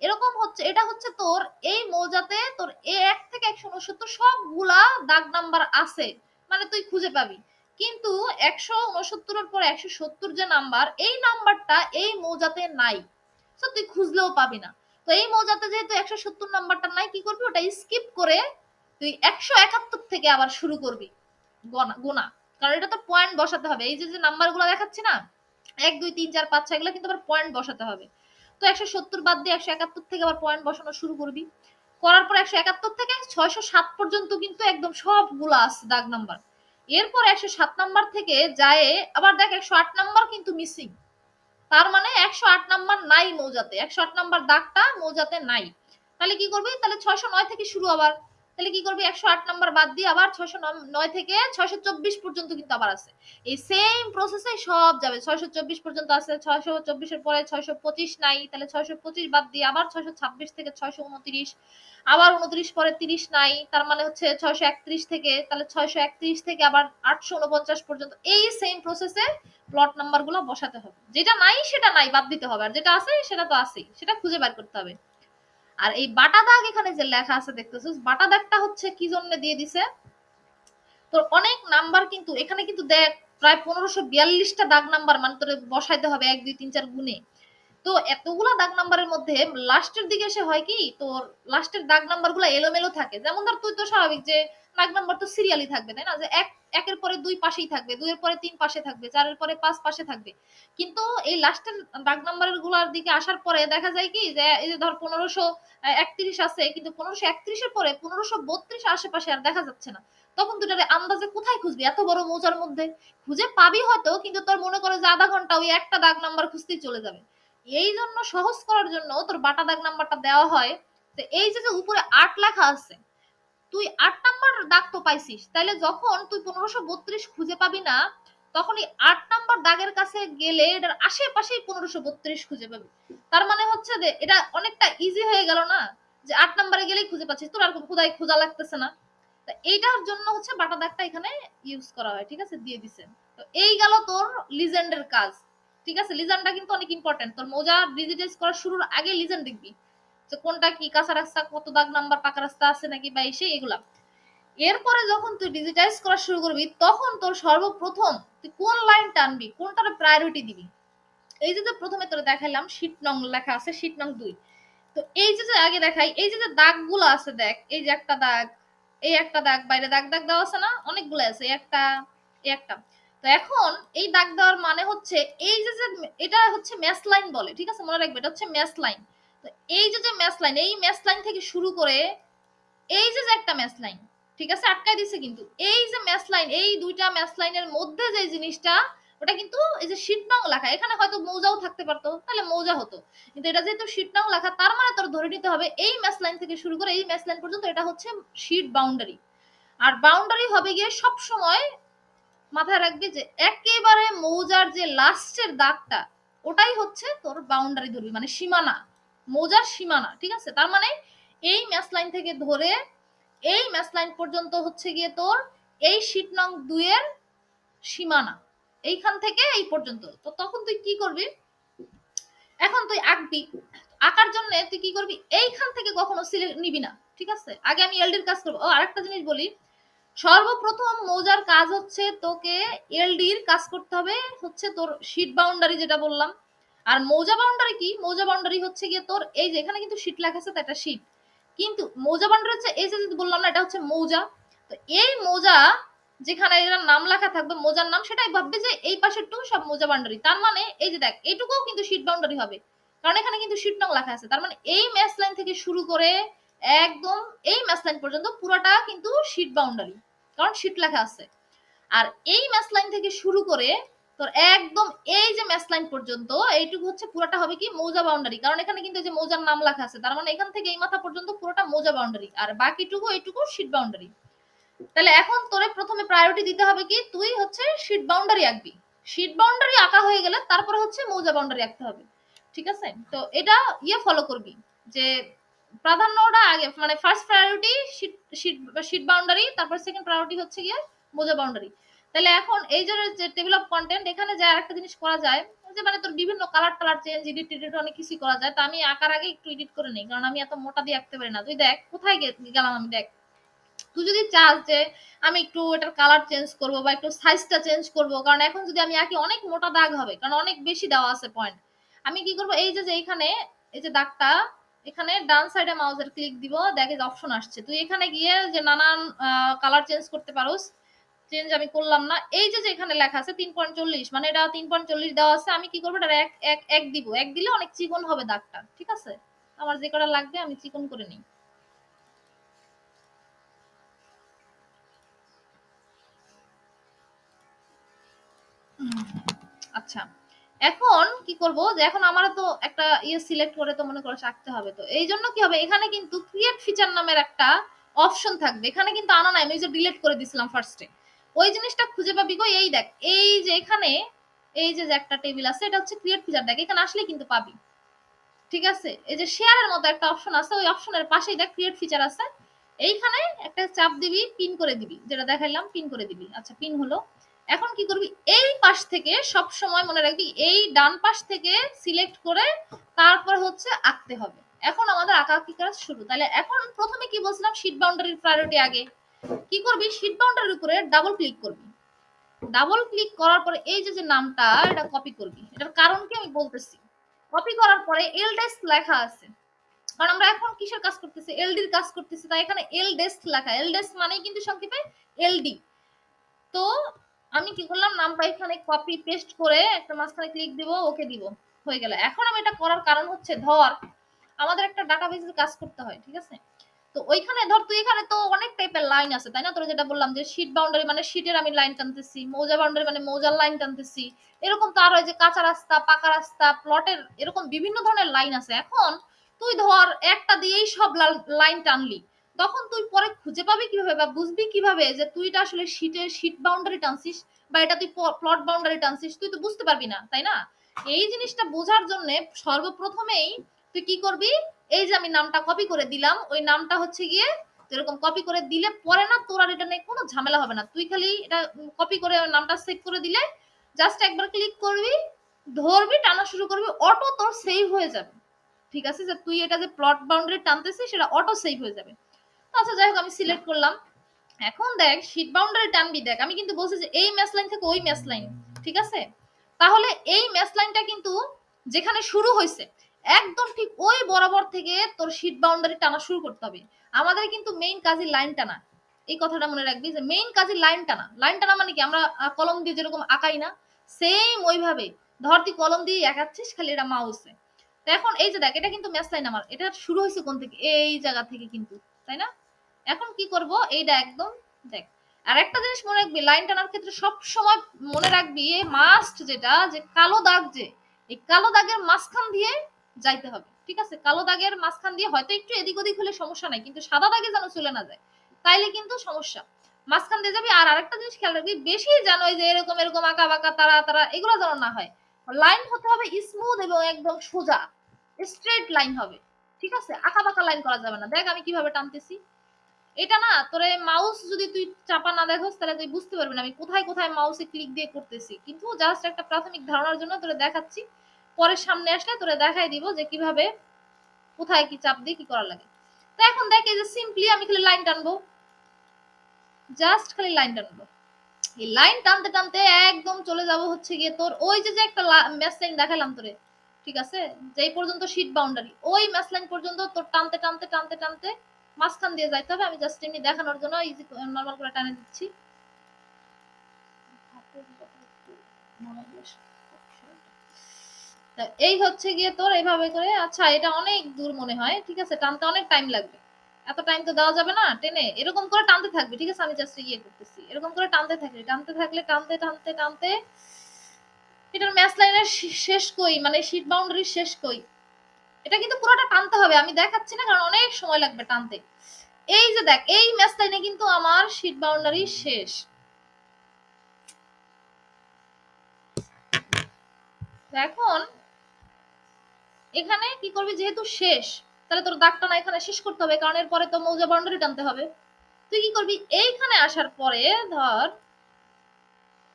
এরকম হচ্ছে, এটা হচ্ছে তোর এই মৌজাতে তোর এ এক থেকে একশো উনসত্তর সবগুলা দাগ নাম্বার আছে মানে তুই খুঁজে পাবি। কিন্তু একশো উনসত্তরের পর একশো সত্তর যে নাম্বার এই নাম্বারটা এই মৌজাতে নাই। তো তুই খুঁজলেও পাবি না। তো এই মৌজাতে যেহেতু একশো সত্তর নাম্বারটা নাই, কি করবি? ওটা স্কিপ করে তুই একশো একাত্তর থেকে আবার শুরু করবি। গোনা গোনা। কারণ এটা তো পয়েন্ট বসাতে হবে। এই যে যে নাম্বারগুলো দেখাচ্ছি না, এক, দুই, তিন, চার, পাঁচ, ছয় কিন্তু আবার পয়েন্ট বসাতে হবে। তো একশো সত্তর বাদ দিয়ে একশো একাত্তর থেকে আবার পয়েন্ট বসানো শুরু করবি। করার পর একশো একাত্তর থেকে ছয়শো সাত পর্যন্ত কিন্তু একদম সবগুলো আছে দাগ নাম্বার এরপর একশো সাত নাম্বার থেকে যায়, আবার দেখ একশো আট নাম্বার কিন্তু মিসিং তার মানে একশো আট নাম্বার নাই মৌজাতে, একশো আট নাম্বার দাগটা মৌজাতে নাই। তাহলে কি করবে? তাহলে ছয়শো নয় থেকে শুরু আবার। তাহলে কি করবি? একশো আট নাম্বার বাদ দিয়ে আবার ছয়শো নয় থেকে ছয়শো চব্বিশ পর্যন্ত কিন্তু আবার আছে। এই সেম প্রসেসে সব যাবে। ছয়শো চব্বিশ পর্যন্ত আছে, ছয়শো চব্বিশের পরে ছয়শো পঁচিশ নাই, তাহলে ছয়শো পঁচিশ বাদ দিয়ে আবার ছয়শো ছাব্বিশ থেকে ছয়শো উনত্রিশ, আবার উনত্রিশ পরে তিরিশ নাই, তার মানে হচ্ছে ছয়শো একত্রিশ থেকে, তাহলে ছয়শো একত্রিশ থেকে আবার আটশো উনপঞ্চাশ পর্যন্ত এই সেম প্রসেসে প্লট নাম্বারগুলো বসাতে হবে। যেটা নাই সেটা নাই, বাদ দিতে হবে। আর যেটা আছে সেটা তো আছেই, সেটা খুঁজে বের করতে হবে। আর এই বাটা দাগ এখানে যে লেখা আছে দেখতেছিস, বাটা দাগটা হচ্ছে কি জন্য দিয়ে দিছে? তোর অনেক নাম্বার কিন্তু, এখানে কিন্তু দেখ, প্রায় পনেরোশো বিয়াল্লিশটা দাগ নাম্বার মানে তোর বসাইতে হবে এক, দুই, তিন, চার গুণে। তো এতগুলা দাগ নাম্বারের মধ্যে লাস্টের দিকে এসে হয় কি, তোর লাস্টের দাগ নাম্বারগুলা এলোমেলো থাকে। যেমন ধর তুই তো স্বাভাবিক যে দাগ নাম্বার তো সিরিয়ালি থাকবে, তাই না? যে এক, একের পরে দুই পাশেই থাকবে, দুইয়ের পরে তিন পাশে থাকবে, চারের পরে পাঁচ পাশে থাকবে। কিন্তু এই লাস্টের দাগ নাম্বারেরগুলার দিকে আসার পরে দেখা যায় কি যে, এই যে ধর পনেরোশো একত্রিশ আছে, কিন্তু পনেরোশো একত্রিশের পরে পনেরোশো বত্রিশ আশেপাশে আর দেখা যাচ্ছে না। তখন তুই আন্দাজে কোথায় খুঁজবি? এত বড় মৌজার মধ্যে। খুঁজে পাবি হয়তো, কিন্তু তোর মনে করে যে আধা ঘণ্টা ওই একটা দাগ নাম্বার খুঁজতেই চলে যাবে। এই জন্য সহজ করার জন্য তোর বাটা দাগ নাম্বারটা দেওয়া হয়। তো এই যে উপরে আট লেখা আছে তুই আট নাম্বার দাগ তো পাইছিস। তাহলে যখন তুই পনেরোশো বত্রিশ খুঁজে পাবি না তখন এই আট নাম্বার দাগের কাছে গেলে এটার আশেপাশেই পনেরোশো বত্রিশ খুঁজে পাবি। তার মানে হচ্ছে যে, এটা অনেকটা ইজি হয়ে গেল না? যে আট নাম্বারে গেলেই খুঁজে পাচ্ছিস, তোর আর খুদাই খোঁজা লাগতেছে না। তা এইটার জন্য হচ্ছে বাটা দাগটা এখানে ইউজ করা হয়, ঠিক আছে? দিয়ে দিছে। তো এই গেল তোর লিজেন্ডের কাজ, ঠিক আছে? লিজেন্ডটা কিন্তু অনেক ইম্পর্টেন্ট তোর মোজা ডিজিটাইজ করার শুরুর আগে লিজেন্ড দেখবি। যে কোনটা কি কাঁচা রাস্তা, কত দাগ নাম্বার, পাকা রাস্তা আছে নাকি বা এসে এগুলা। এরপরে যখন তুই ডিজিটাইজ করা শুরু করবি, তখন তোর সর্বপ্রথম তুই কোন লাইন টানবি, কোনটার প্রায়োরিটি দিবি। এই যে প্রথমে তোর দেখাইলাম শীট নং লেখা আছে শীট নং দুই। তো এই যে আগে দেখাই, এই যে দাগগুলো আছে দেখ, এই যে একটা দাগ, এই একটা দাগ, বাইরে দাগ দাগ দেওয়া আছে না? অনেকগুলো আছে একটা একটা। তো এখন এই দাগ দেওয়ার মানে হচ্ছে, এই যে এটা হচ্ছে ম্যাচ লাইন বলে, ঠিক আছে? মনে রাখবে, এটা হচ্ছে ম্যাচ লাইন তো এই যে যে ম্যাচ লাইন এই ম্যাচ লাইন থেকে শুরু করে এই যে যে একটা ম্যাচ লাইন ঠিক আছে? আটকাই দিছে কিন্তু। এই যে ম্যাচ লাইন এই দুইটা ম্যাচ লাইনের মধ্যে যে জিনিসটা, ওটা কিন্তু এই যে নং লেখা। এখানে হয়তো মৌজাও থাকতে পারতো, তাহলে মৌজা হতো। কিন্তু এটা যেহেতু শীট নং লেখা, তার মানে তোর ধরে নিতে হবে এই ম্যাচ লাইন থেকে শুরু করে এই ম্যাচ লাইন পর্যন্ত এটা হচ্ছে শীট বাউন্ডারি আর বাউন্ডারি হবে গিয়ে সব সময় মাথায় রাখবি যে একেবারে মৌজার যে লাস্টের দাগটা, ওটাই হচ্ছে তোর বাউন্ডারি ধরবি মানে সীমানা। মৌজার সীমানা, ঠিক আছে? তার মানে এই ম্যাচ লাইন থেকে ধরে এই ম্যাচ লাইন পর্যন্ত হচ্ছে গিয়ে তোর এই শীট নং দুইয়ের সীমানা। এইখান থেকে এই পর্যন্ত। তো তখন তুই কি করবি? এখন তুই আঁকবি। আঁকার জন্য তুই কি করবি? এইখান থেকে কখনো নিবি না, ঠিক আছে? আগে আমি এলডির কাজ করব। ও, আরেকটা জিনিস বলি। সর্বপ্রথম মৌজার কাজ হচ্ছে তোকে এলডির কাজ করতে হবে হচ্ছে তোর শীট বাউন্ডারি যেটা বললাম। আর মৌজা বাউন্ডারি কি? মৌজা বাউন্ডারি হচ্ছে গিয়ে তোর এই যে এখানে কিন্তু শীট লেখা আছে এটা শীট কিন্তু মৌজা বাউন্ডারি হচ্ছে এই যে বললাম না, এটা হচ্ছে মৌজা। তো এই মৌজা যেখানে এর নাম লেখা থাকবে, মোজার নাম, সেটাই ভাববে যে এই পাশের টু সব মোজা বাউন্ডারি তার মানে এই যে দেখ, এইটুকুও কিন্তু শীট বাউন্ডারি হবে। কারণ এখানে কিন্তু শীট নং লেখা আছে। তার মানে এই ম্যাচ লাইন থেকে শুরু করে একদম এই ম্যাচ লাইন পর্যন্ত পুরোটা কিন্তু শীট বাউন্ডারি কারণ শীট লেখা আছে। আর এই ম্যাচ লাইন থেকে শুরু করে তোর একদম এই যে ম্যাচ লাইন পর্যন্ত, এইটুকু হচ্ছে পুরোটা হবে কি মৌজা বাউন্ডারি কারণ এখানে কিন্তু যে মৌজার নাম লেখা আছে, তার মানে এখান থেকে এই মাথা পর্যন্ত পুরোটা মৌজা বাউন্ডারি আর বাকিটুকু এইটুকু শীট বাউন্ডারি তাহলে এখন তোরে প্রথমে প্রায়োরিটি দিতে হবে কি, তুই হচ্ছে শীট বাউন্ডারি আঁকবি। শীট বাউন্ডারি আঁকা হয়ে গেলে তারপরে হচ্ছে মৌজা বাউন্ডারি আঁকতে হবে। ঠিক আছে? তো এটা ইয়ে ফলো করবি, যে প্রাধান্যটা আগে মানে first priority sheet sheet sheet boundary তারপর সেকেন্ড প্রায়োরিটি হচ্ছে গিয়ে মোজা বাউন্ডারি তাহলে এখন এই যে টেবিল অফ কন্টেন্ট এখানে যে আরেকটা জিনিস করা যায় যে মানে তোর বিভিন্ন কালার টালার চেঞ্জ এডিট টেডিট অনেক কিছু করা যায়। তো আমি আঁকার আগে একটু এডিট করে নিই, কারণ আমি এত মোটা দিয়ে আঁকতে পারি না। তুই দেখ, কোথায় গেলাম আমি, দেখ। তুই যদি চাস যে আমি একটু এটার কালার চেঞ্জ করব বা একটু সাইজটা চেঞ্জ করব, কারণ এখন যদি আমি আঁকি, অনেক মোটা দাগ হবে, কারণ অনেক বেশি দেওয়া আছে পয়েন্ট আমি কি করব, এই যে যে এখানে, এই যে দাগটা, এখানে ডান সাইডে মাউসের ক্লিক দিব, দেখে অপশন আসছে। তুই এখানে গিয়ে যে নানান কালার চেঞ্জ করতে পারোস চেঞ্জ আমি করলাম না। এই যে এখানে লেখা আছে তিন পয়েন্ট চল্লিশ মানে এটা তিন পয়েন্ট চল্লিশ দেওয়া আছে, আমি কি করব? এটা এক এক এক দিব। এক দিলে অনেক চিকন হবে দাগটা, ঠিক আছে? আমার যে কটা লাগবে, আমি চিকন করে নিই। আচ্ছা। এখন কি করব? যে এখন আমার তো একটা ইয়ে সিলেক্ট করে তো মনে করো আঁকতে হবে তো। এই জন্য কি হবে? এখানে কিন্তু ক্রিয়েট ফিচার নামের একটা অপশন থাকবে। এখানে কিন্তু আনা নাই, আমি যে ডিলিট করে দিছিলাম ফার্স্টে ওই জিনিসটা খুঁজে পাবি গো, এই দেখ, এই যে এখানে, এই যে একটা টেবিল আছে, এটা হচ্ছে ক্রিয়েট ফিচার দেখ, এখানে আসলে কিন্তু পাবি। ঠিক আছে? এই যে শেয়ারের মতো একটা অপশন আছে, ওই অপশনের পাশেই দেখ ক্রিয়েট ফিচার আছে। এইখানে একটা চাপ দিবি পিন করে দিবি, যেটা দেখাইলাম পিন করে দিবি। আচ্ছা পিন হলো। এখন কি করবি? এই পাশ থেকে সব সময় মনে রাখবি, এই ডান পাশ থেকে সিলেক্ট করে তারপর হচ্ছে আঁকতে হবে। এখন আমাদের আঁকা আঁকি কাজ শুরু। তাহলে এখন প্রথমে কি বলছিলাম? শীট বাউন্ডারির প্রায়োরিটি আগে। কি করবি? শীট বাউন্ডারির উপরে ডাবল ক্লিক করবি। ডাবল ক্লিক করার পরে এই যে যে নামটা, এটা কপি করবি। এটার কারণ কি আমি বলতেছি? কপি করার পরে এল ডেস্ক লেখা আছে। কারণ আমরা এখন কিসের কাজ করতেছি? এলডির কাজ করতেছি। তাই এখানে এল ডেস্ক লেখা। এল ডেস্ক মানে কিন্তু সংক্ষেপে এলডি তো আমি কি করলাম? নামটা এখানে কপি পেস্ট করে একটা মাঝখানে ক্লিক দিব ওকে দিব। হয়ে গেল। এখন আমি এটা করার কারণ হচ্ছে, ধর, আমাদের একটা ডাটাবেসে কাজ করতে হয়, ঠিক আছে? তো ওইখানে ধর তুই এখানে তো অনেক টাইপের লাইন আছে, তাই না? তোর যেটা বললাম যে শীট বাউন্ডারি মানে শীটের আমি লাইন টানতেছি, মৌজা বাউন্ডারি মানে মৌজার লাইন টানতেছি, এরকম তো আর হয় যে কাঁচা রাস্তা, পাকা রাস্তা প্লটের এরকম বিভিন্ন ধরনের লাইন আছে। এখন তুই ধর একটা দিয়েই সব লাইন টানলি, তখন তুই পরে খুঁজে পাবি কীভাবে বা বুঝবি কীভাবে যে তুই এটা আসলে শীটের শীট বাউন্ডারি টানছিস বা এটা তুই প্লট বাউন্ডারি টানছিস, তুই তো বুঝতে পারবি না, তাই না? এই জিনিসটা বোঝার জন্য সর্বপ্রথমেই তুই কি করবি? এই যে আমি নামটা কপি করে দিলাম, ওই নামটা হচ্ছে গিয়ে এরকম কপি করে দিলে পরে না তোর আর এটা নিয়ে কোনো ঝামেলা হবে না। তুই খালি এটা কপি করে নামটা সেভ করে দিলে জাস্ট একবার ক্লিক করবি, ধরবি, টানা শুরু করবি অটো তোর সেভ হয়ে যাবে। ঠিক আছে? যে তুই এটা যে প্লট বাউন্ডারি টানতেছিস, সেটা অটো সেভ হয়ে যাবে। আচ্ছা যাই হোক, আমি সিলেক্ট করলাম। এখন দেখ শীট বাউন্ডারি টানবি, দেখ, আমি কিন্তু বলছি যে এই ম্যাচ লাইন থেকে ওই ম্যাচ লাইন ঠিক আছে? তাহলে এই ম্যাচ লাইনটা কিন্তু যেখানে শুরু হয়েছে একদম ঠিক ওই বরাবর থেকে তোর শীট বাউন্ডারি টানা শুরু করতে হবে। আমাদের কিন্তু মেইন কাজই লাইন টানা। এই কথাটা মনে রাখবি যে মেইন কাজই লাইন টানা। লাইন টানা মানে কি? আমরা কলম দিয়ে যেরকম আঁকাই না সেম ওইভাবে। ধর তুই কলম দিয়ে আঁকাচ্ছিস, খালি এটা মাউসে তো এখন এই যে দেখ, এটা কিন্তু ম্যাচ লাইন আমার। এটা শুরু হয়েছে কোন থেকে? এই জায়গা থেকে কিন্তু, তাই না? এখন কি করব? এইটা একদম, দেখ। আর একটা জিনিস মনে রাখবি লাইন টানার ক্ষেত্রে সব সময় মনে রাখবি মাস্ট যেটা, যে কালো দাগ যে, এই কালো দাগের মাঝখান দিয়ে যাইতে হবে। ঠিক আছে? কালো দাগের মাঝখান দিয়ে হয়তো একটু এদিক ওদিক হলে সমস্যা নাই, কিন্তু সাদা দাগে যেন চলে না যায়, তাইলে কিন্তু সমস্যা। মাঝখান দিয়ে যাবি, আর আরেকটা জিনিস খেয়াল রাখবি, বেশি জানো যে এরকম এরকম আঁকা বাঁকা, তারা তারা, এগুলো যেন না হয়। লাইন হতে হবে স্মুথ এবং একদম সোজা স্ট্রেট লাইন হবে। ঠিক আছে? আঁকা বাঁকা লাইন করা যাবে না। দেখ আমি কীভাবে টানতেছি। এটা না, তোরে মাউস যদি তুই চাপা না দেখোস, তাহলে তুই বুঝতে পারবি না আমি কোথায় কোথায় মাউসে ক্লিক দিয়ে করতেছি। কিন্তু জাস্ট একটা প্রাথমিক ধারণার জন্য তোরে দেখাচ্ছি। পরে সামনে আসলে তোরে দেখাই দিব যে কীভাবে, কোথায় কি চাপ দিয়ে কি করা লাগে। তো এখন দেখ এই যে সিম্পলি আমি খালি লাইন টানবো। জাস্ট খালি লাইন টানবো। এই লাইন টানতে টানতে একদম চলে যাব হচ্ছে গিয়ে তোর ওই যে যে একটা ম্যাচ লাইন দেখালাম তোরে, ঠিক আছে? যেই পর্যন্ত শীট বাউন্ডারি ওই ম্যাচ লাইন পর্যন্ত তোর টানতে টানতে টানতে টানতে মাঝখান দিয়ে যাইতে হবে। আমি জাস্ট এমনি দেখানোর জন্য ইজি নর্মাল করে টানে দিচ্ছি। এই হচ্ছে গিয়ে তোর এইভাবে করে আচ্ছা এটা অনেক দূর মনে হয়, ঠিক আছে, টানতে অনেক টাইম লাগবে। এত টাইম তো দেওয়া যাবে না, টেনে, এরকম করে টানতে থাকবে, ঠিক আছে, আমি জাস্ট ইয়ে করতেছি। এরকম করে টানতে থাকলে টানতে থাকলে টানতে টানতে টানতে, এটার ম্যাচ লাইনের শেষ কই মানে শীট বাউন্ডারি শেষ কই? এটা কিন্তু পুরোটা টানতে হবে, আমি দেখাচ্ছি না, কারণ অনেক সময় লাগবে টানতে। এই যে দেখ, এই ম্যাচ লাইনে কিন্তু আমার শীট বাউন্ডারি শেষ। এখন এখানে কি করবি? যেহেতু শেষ, তাহলে তোর দাগটা না এখানে শেষ করতে হবে, কারণ এরপরে তো মৌজা বাউন্ডারি টানতে হবে। তুই কি করবি? এইখানে আসার পরে ধর,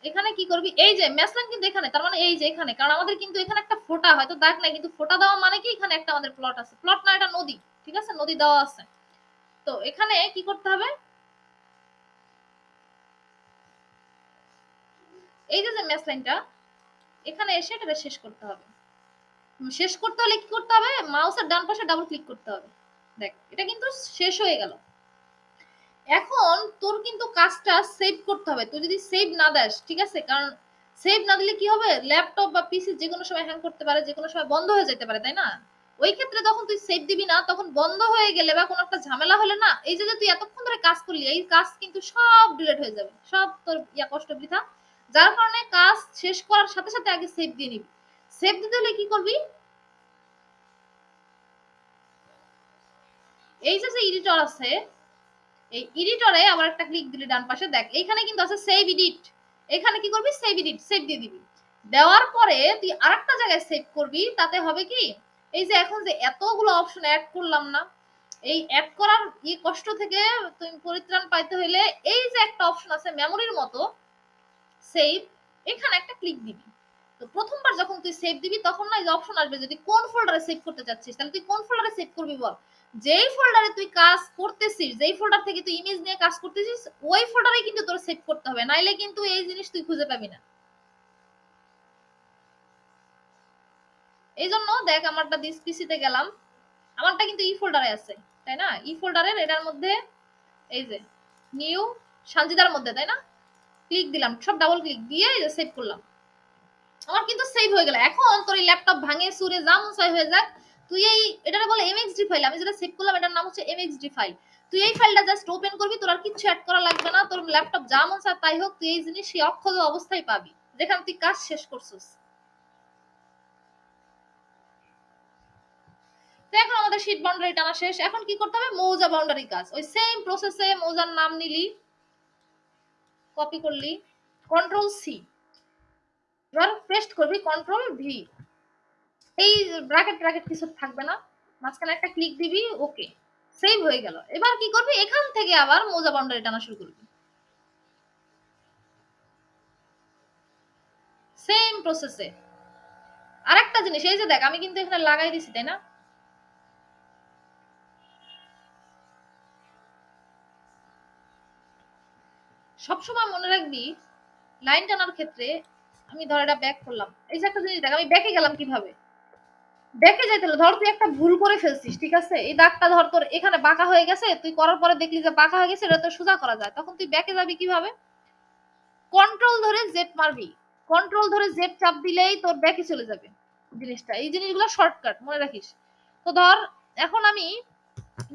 এখানে কি করবি? এই যে ম্যাসলাইন কিন্তু এখানে, তার মানে এই যে এখানে, কারণ আমাদের কিন্তু এখানে একটা ফোটা হয়তো দাগ নাই, কিন্তু ফোটা দেওয়া মানে কি? এখানে একটা আমাদের প্লট আছে। প্লট না, এটা নদী, ঠিক আছে? নদী দেওয়া আছে। তো এখানে কি করতে হবে? এই যে যে ম্যাসলাইনটা এখানে এসে এটা শেষ করতে হবে। শেষ করতে হলে কি করতে হবে? মাউসের ডান পাশে ডাবল ক্লিক করতে হবে। দেখ, এটা কিন্তু শেষ হয়ে গেল। এখন তোর কিন্তু কাজটা সেভ করতে হবে। তুই যদি সেভ না দেস, ঠিক আছে? কারণ সেভ না দিলে কি হবে? ল্যাপটপ বা পিসি যে কোনো সময় হ্যাং করতে পারে যে কোনো সময় বন্ধ হয়ে যেতে পারে, তাই না? ওই ক্ষেত্রে তখন তুই সেভ দিবি না, তখন বন্ধ হয়ে গেলে বা কোনো একটা ঝামেলা হলে না, এই যে তুই এতক্ষণ ধরে কাজ করলি, এই কাজ কিন্তু সব ডিলেট হয়ে যাবে। সব তোর ইয়া কষ্ট বৃথা। যার কারণে কাজ শেষ করার সাথে সাথে আগে সেভ দিয়ে নিবি। সেভ দিতে হলে কি করবি? এই যে এডিটর আছে, এই এডিটরে আবার একটা ক্লিক দিলে ডান পাশে, দেখ, এইখানে কিন্তু আছে সেভ এডিট এখানে কি করবি? সেভ এডিট সেভ দিয়ে দিবি। দেওয়ার পরে তুই আরেকটা জায়গায় সেভ করবি, তাতে হবে কি? এই যে এখন যে এতগুলো অপশন অ্যাড করলাম না, এই অ্যাড করার ই কষ্ট থেকে তুমি পরিত্রাণ পাইতে হইলে এই যে একটা অপশন আছে মেমোরির মতো সেভ এখানে একটা ক্লিক দিবি। প্রথমবার যখন তুই সেভ দিবি, তখন না এই অপশন আসবে যদি কোন ফোল্ডারে সেভ করতে চাচ্ছিস? তাহলে তুই কোন ফোল্ডারে সেভ করবি বল? যেই ফোল্ডারে তুই কাজ করতেছিস, যেই ফোল্ডার থেকে তুই ইমেজ নিয়ে কাজ করতেছিস, ওই ফোল্ডারে কিন্তু তোর সেভ করতে হবে। নাইলে কিন্তু এই জিনিস তুই খুঁজে পাবি না। এই জন্য দেখ, আমারটা দিস পিসিতে গেলাম। আমারটা কিন্তু ই ফোল্ডারে আছে, তাই না? ই ফোল্ডারের এটার মধ্যে এই যে নিউ সানজিদার মধ্যে, তাই না? ক্লিক দিলাম, সব ডাবল ক্লিক দিয়ে সেভ করলাম। আমার কিন্তু সেভ হয়ে গেল। এখন তোর এই ল্যাপটপ ভাঙে, সুরে যা মন হয়ে যাক। তুই এই এটা বলে এমএক্সডি ফাইল আমি যেটা সেভ করলাম, এটার নাম হচ্ছে এমএক্সডি ফাইল তুই এই ফাইলটা জাস্ট ওপেন করবি, তোর আর কিছু অ্যাড করা লাগবে না। তোর ল্যাপটপ যা মন তাই হোক, তুই এই জিনিস সেই অক্ষত অবস্থায় পাবি। যেখানে তুই কাজ শেষ করছিস। তো এখন আমাদের শীট বাউন্ডারি টানা শেষ। এখন কি করতে হবে? মৌজা বাউন্ডারি কাজ। ওই সেম প্রসেসে মৌজার নাম নিলি। কপি করলি। কন্ট্রোল সি এবার পেস্ট করবি কন্ট্রোল ভি এই ব্র্যাকেট ব্র্যাকেট কিছু থাকবে না। মাঝখানে একটা ক্লিক দিবি ওকে সেভ হয়ে গেল। এবার কি করবি? এখান থেকে আবার মৌজা বাউন্ডারি টানা শুরু করবি। সেম প্রসেসে আরেকটা জিনিস, এই যে দেখ, আমি কিন্তু এখানে লাগাই দিছি, তাই না? সবসময় মনে রাখবি লাইন টানার ক্ষেত্রে আমি ধর এটা ব্যাক করলাম। এই যে একটা জিনিস দেখ, আমি ব্যাকে গেলাম কীভাবে? ব্যাকে যাইতে হলো। ধর তুই একটা ভুল করে ফেলছিস, ঠিক আছে? এই দাগটা ধর তোর এখানে বাঁকা হয়ে গেছে, তুই করার পরে দেখলি যে বাঁকা হয়ে গেছে, এটা তো সোজা করা যায়। তখন তুই ব্যাকে যাবি কীভাবে? কন্ট্রোল ধরে জেড মারবি। কন্ট্রোল ধরে জেড চাপ দিলেই তোর ব্যাকে চলে যাবে জিনিসটা। এই জিনিসগুলো শর্টকাট মনে রাখিস। তো ধর, এখন আমি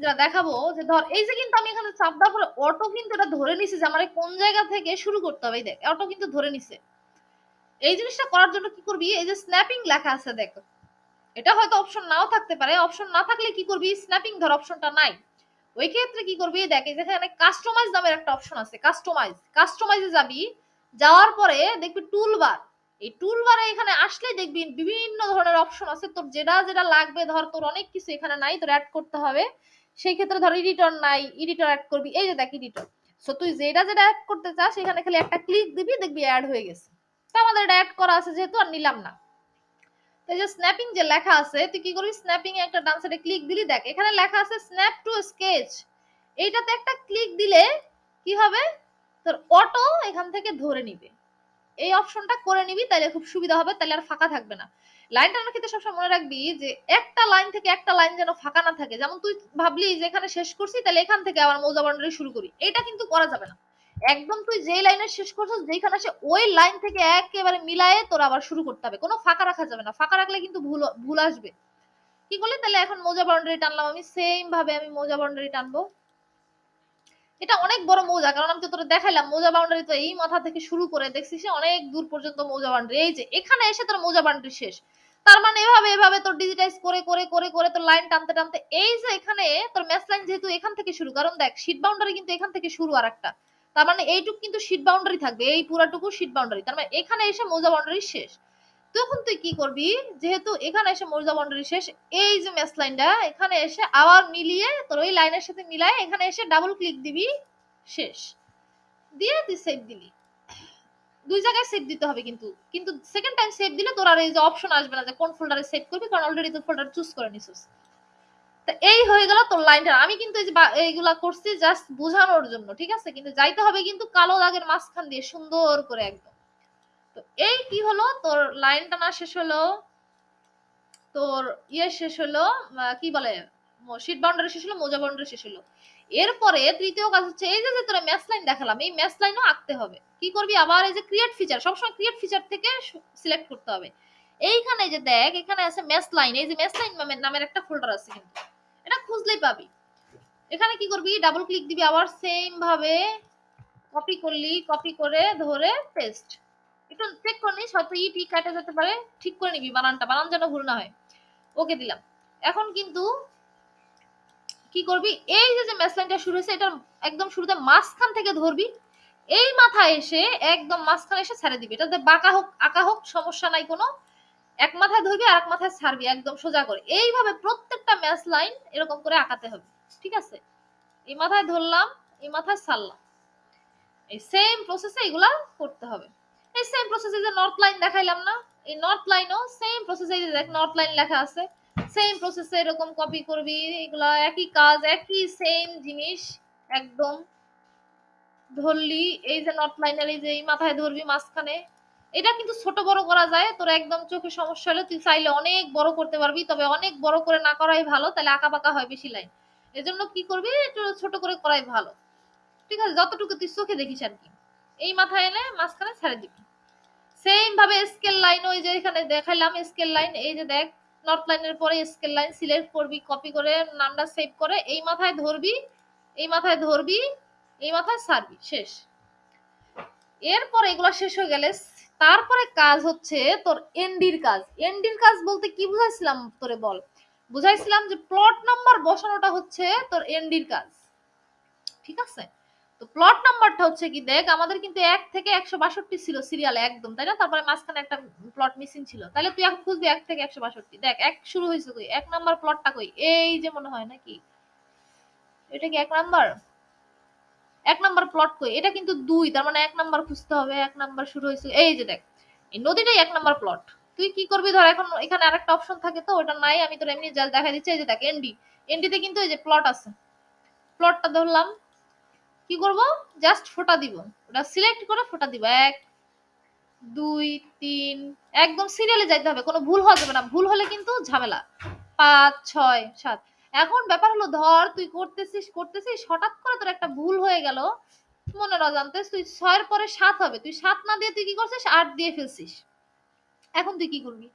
যা দেখাবো যে ধর, এই যে কিন্তু আমি এখানে চাপ দেওয়ার পরে অটো কিন্তু এটা ধরে নিছে যে আমার কোন জায়গা থেকে শুরু করতে হবে। দেখ অটো কিন্তু ধরে নিছে। এই জিনিসটা করার জন্য কি করবি? এই যে স্ন্যাপিং লেখা আছে দেখ। এটা হয়তো অপশন নাও থাকতে পারে। অপশন না থাকলে কি করবি? স্ন্যাপিং ধর অপশনটা নাই। ওই ক্ষেত্রে কি করবি? দেখ যেখানে কাস্টমাইজ নামের একটা অপশন আছে। কাস্টমাইজ কাস্টমাইজে যাবি। যাওয়ার পরে দেখবি টুলবার এই টুলবারে এখানে আসলে দেখবি বিভিন্ন ধরনের অপশন আছে। তোর যেটা যেটা লাগবে, ধর তোর অনেক কিছু এখানে নাই, তোর অ্যাড করতে হবে। সেই ক্ষেত্রে ধর এডিটর নাই এডিটর অ্যাড করবি। এই যে দেখ এডিটর সো তুই যেটা যেটা অ্যাড করতে চাস সেখানে খালি একটা ক্লিক দিবি, দেখবি অ্যাড হয়ে গেছে। আমাদের এটা অ্যাড করা আছে যেহেতু আর নিলাম না। এই যে স্ন্যাপিং যে লেখা আছে, তুই কি করবি? স্ন্যাপিং এ একটা ডান সাইডে ক্লিক দিলি, দেখ, এখানে লেখা আছে স্ন্যাপ টু স্কেচ এইটাতে একটা ক্লিক দিলে কি হবে? তোর অটো এখান থেকে ধরে নিবে। এই অপশনটা করে নিবি তাহলে খুব সুবিধা হবে তাহলে আর ফাঁকা থাকবে না। লাইন টানার ক্ষেত্রে সবসময় মনে রাখবি যে একটা লাইন থেকে একটা লাইন যেন ফাঁকা না থাকে। যেমন তুই ভাবলি যে এখানে শেষ করছি তাহলে এখান থেকে আবার মৌজা শুরু করি। এটা কিন্তু করা যাবে না। একদম তুই যেই লাইনে শেষ করছিস যেখানে আসে ওই লাইন থেকে একেবারে মিলায়ে তোর আবার শুরু করতে হবে। কোনো ফাঁকা রাখা যাবে না। ফাঁকা রাখলে কিন্তু ভুল ভুল আসবে। কি করলি? তাহলে এখন মৌজা বাউন্ডারি টানলাম। আমি সেম ভাবে আমি মৌজা বাউন্ডারি টানবো। এটা অনেক বড় মৌজা, কারণ আমি তো তোর দেখাইলাম, মৌজা বাউন্ডারি তো এই মাথা থেকে শুরু করে দেখছিস অনেক দূর পর্যন্ত মৌজা বাউন্ডারি এই যে, এখানে এসে তোর মৌজা বাউন্ডারি শেষ। তার মানে এভাবে এভাবে তোর ডিজিটাইজ করে করে করে করে তোর লাইন টানতে টানতে, এই যে এখানে তোর ম্যাচ লাইন যেহেতু এখান থেকে শুরু, কারণ দেখ শীট বাউন্ডারি কিন্তু এখান থেকে শুরু আর একটা তার মানে এইটুক কিন্তু শীট বাউন্ডারি থাকবে, এই পুরাটুকু শীট বাউন্ডারি তার মানে এখানে এসে মৌজা বাউন্ডারি শেষ। তখন তুই কি করবি? যেহেতু এখানে এসে মৌজা বাউন্ডারি শেষ, এই যে ম্যাচ লাইনটা এখানে এসে আবার মিলিয়ে তোর ওই লাইনের সাথে মিলায় এখানে এসে ডাবল ক্লিক দিবি, শেষ। দিয়ে তুই সেভ দিলি। দুই জায়গায় সেভ দিতে হবে কিন্তু। কিন্তু সেকেন্ড টাইম সেভ দিলে তোর আর এই যে অপশন আসবে না যে কোন ফোল্ডারে সেভ করবি, কারণ অলরেডি তুই ফোল্ডার চুজ করে নিছিস। তো এই হয়ে গেল তোর লাইনটা আমি কিন্তু এইগুলা করছি জাস্ট বোঝানোর জন্য, ঠিক আছে? কিন্তু যাইতে হবে কিন্তু কালো দাগের মাঝখান দিয়ে, সুন্দর করে একদম। তো এই কি হলো? তোর লাইন টানা শেষ হলো। তোর ইয়ে শেষ হলো কি বলে শীট বাউন্ডারি শেষ হলো, মোজা বাউন্ডারি শেষ হলো। এরপরে তৃতীয় কাজ হচ্ছে, এই যে তোরা ম্যাচ লাইন দেখালাম, এই ম্যাচ লাইনও আঁকতে হবে। কি করবি? আবার এই যে ক্রিয়েট ফিচার সবসময় ক্রিয়েট ফিচার থেকে সিলেক্ট করতে হবে। এইখানে যে দেখ, এখানে আছে ম্যাচ লাইন এই যে ম্যাচ লাইন নামের একটা ফোল্ডার আছে কিন্তু। এটা খুঁজলেই পাবি। এখানে কি করবি? ডাবল ক্লিক দিবি, আবার সেম ভাবে কপি করলি কপি করে ধরে পেস্ট একটু চেক করে নিস, হয়তো ই টি কাটা যেতে পারে, ঠিক করে নিবি বানানটা, বানান যেন ভুল না হয়। ওকে দিলাম। এখন কিন্তু কি করবি? এই যে যে ম্যাসলাইনটা শুরু হয়েছে এটা একদম শুরুতে মাঝখান থেকে ধরবি। এই মাথায় এসে, একদম মাঝখানে এসে ছেড়ে দিবি। এটাতে বাঁকা হোক, আঁকা হোক, সমস্যা নাই কোনো। এক মাথায় ধরবি আর এক মাথায় ছাড়বি, একদম সোজা করে। এইভাবে প্রত্যেকটা ম্যাচ লাইন এরকম করে আঁকাতে হবে, ঠিক আছে? এই মাথায় ধরলাম, এই মাথায় ছাড়লাম। এই সেম প্রসেসে এগুলা করতে হবে। এই সেম প্রসেসে যে নর্থ লাইন দেখাইলাম না, এই নর্থ লাইনও সেম প্রসেসে যে দেখ নর্থ লাইন লেখা আছে। সেম প্রসেসে এরকম কপি করবি, এগুলা একই কাজ, একই সেম জিনিস, একদম ধরলি, এই যে নর্থ লাইনের এই যে এই মাথায় ধরবি মাঝখানে এটা কিন্তু ছোট বড় করা যায়। তোর একদম চোখে সমস্যা হলে তুই চাইলে অনেক বড় করতে পারবি, তবে অনেক বড় করে না করাই ভালো, তাহলে আঁকা বাঁকা হয় বেশি লাইন এজন্য কি করবি? একটু ছোট করে করাই ভালো। ঠিক আছে, যতটুকু তুই চোখে দেখিস আর কি। এই মাথায় এনে মাঝখানে ছেড়ে দিবি। সেম ভাবে স্কেল লাইন ওই যে এখানে দেখাইলাম স্কেল লাইন এই যে দেখ নর্থ লাইনের পরে স্কেল লাইন সিলেক্ট করবি কপি করে নামটা সেভ করে, এই মাথায় ধরবি, এই মাথায় ধরবি, এই মাথায় সারবি, শেষ। এরপর এগুলো শেষ হয়ে গেলে তারপরে কাজ হচ্ছে তোর এনডির কাজ। এনডির কাজ বলতে কি বুঝাইছিলাম তোরে বল? বুঝাইছিলাম যে প্লট নাম্বার বসানোটা হচ্ছে তোর এনডির কাজ। ঠিক আছে? তো প্লট নাম্বারটা হচ্ছে কি দেখ, আমাদের কিন্তু এক থেকে একশো বাষট্টি ছিল সিরিয়ালে একদম, তাই না? তারপরে মাঝখানে একটা প্লট মিসিং ছিল। তাহলে তুই এখন খুঁজবি এক থেকে একশো বাষট্টি। দেখ, এক শুরু হয়েছে কই? এক নাম্বার প্লটটা কই? এই যে মনে হয় নাকি? এটা কি এক নাম্বার এক নাম্বার প্লট কই? এটা কিন্তু দুই, তার মানে এক নাম্বার খুঁজতে হবে, এক নাম্বার শুরু হয়েছে। এই যে দেখ, এই নদীটাই এক নাম্বার প্লট তুই কি করবি? ধর এখন এখানে আরেকটা অপশন থাকে তো, ওটা নাই, আমি তোর এমনি জাস্ট দেখা দিচ্ছি। এই যে দেখ এনডি এনডিতে কিন্তু এই যে প্লট আছে। প্লটটা ধরলাম, কি করব? জাস্ট ফোটা দিব। ওটা সিলেক্ট করে ফোটা দিব। এক, দুই, তিন, একদম সিরিয়ালে যাইতে হবে, কোনো ভুল হওয়া যাবে না। ভুল হলে কিন্তু ঝামেলা। পাঁচ, ছয়, সাত। এখন ব্যাপার হলো, ধর তুই করতেছিস করতেছিস, হঠাৎ করে তোর একটা ভুল হয়ে গেল। মনের অজান্তে তুই ছয়ের পরে সাত হবে। তুই সাত না দিয়ে তুই কি করছিস? আট দিয়ে ফেলছিস। এখন তুই কি করবি?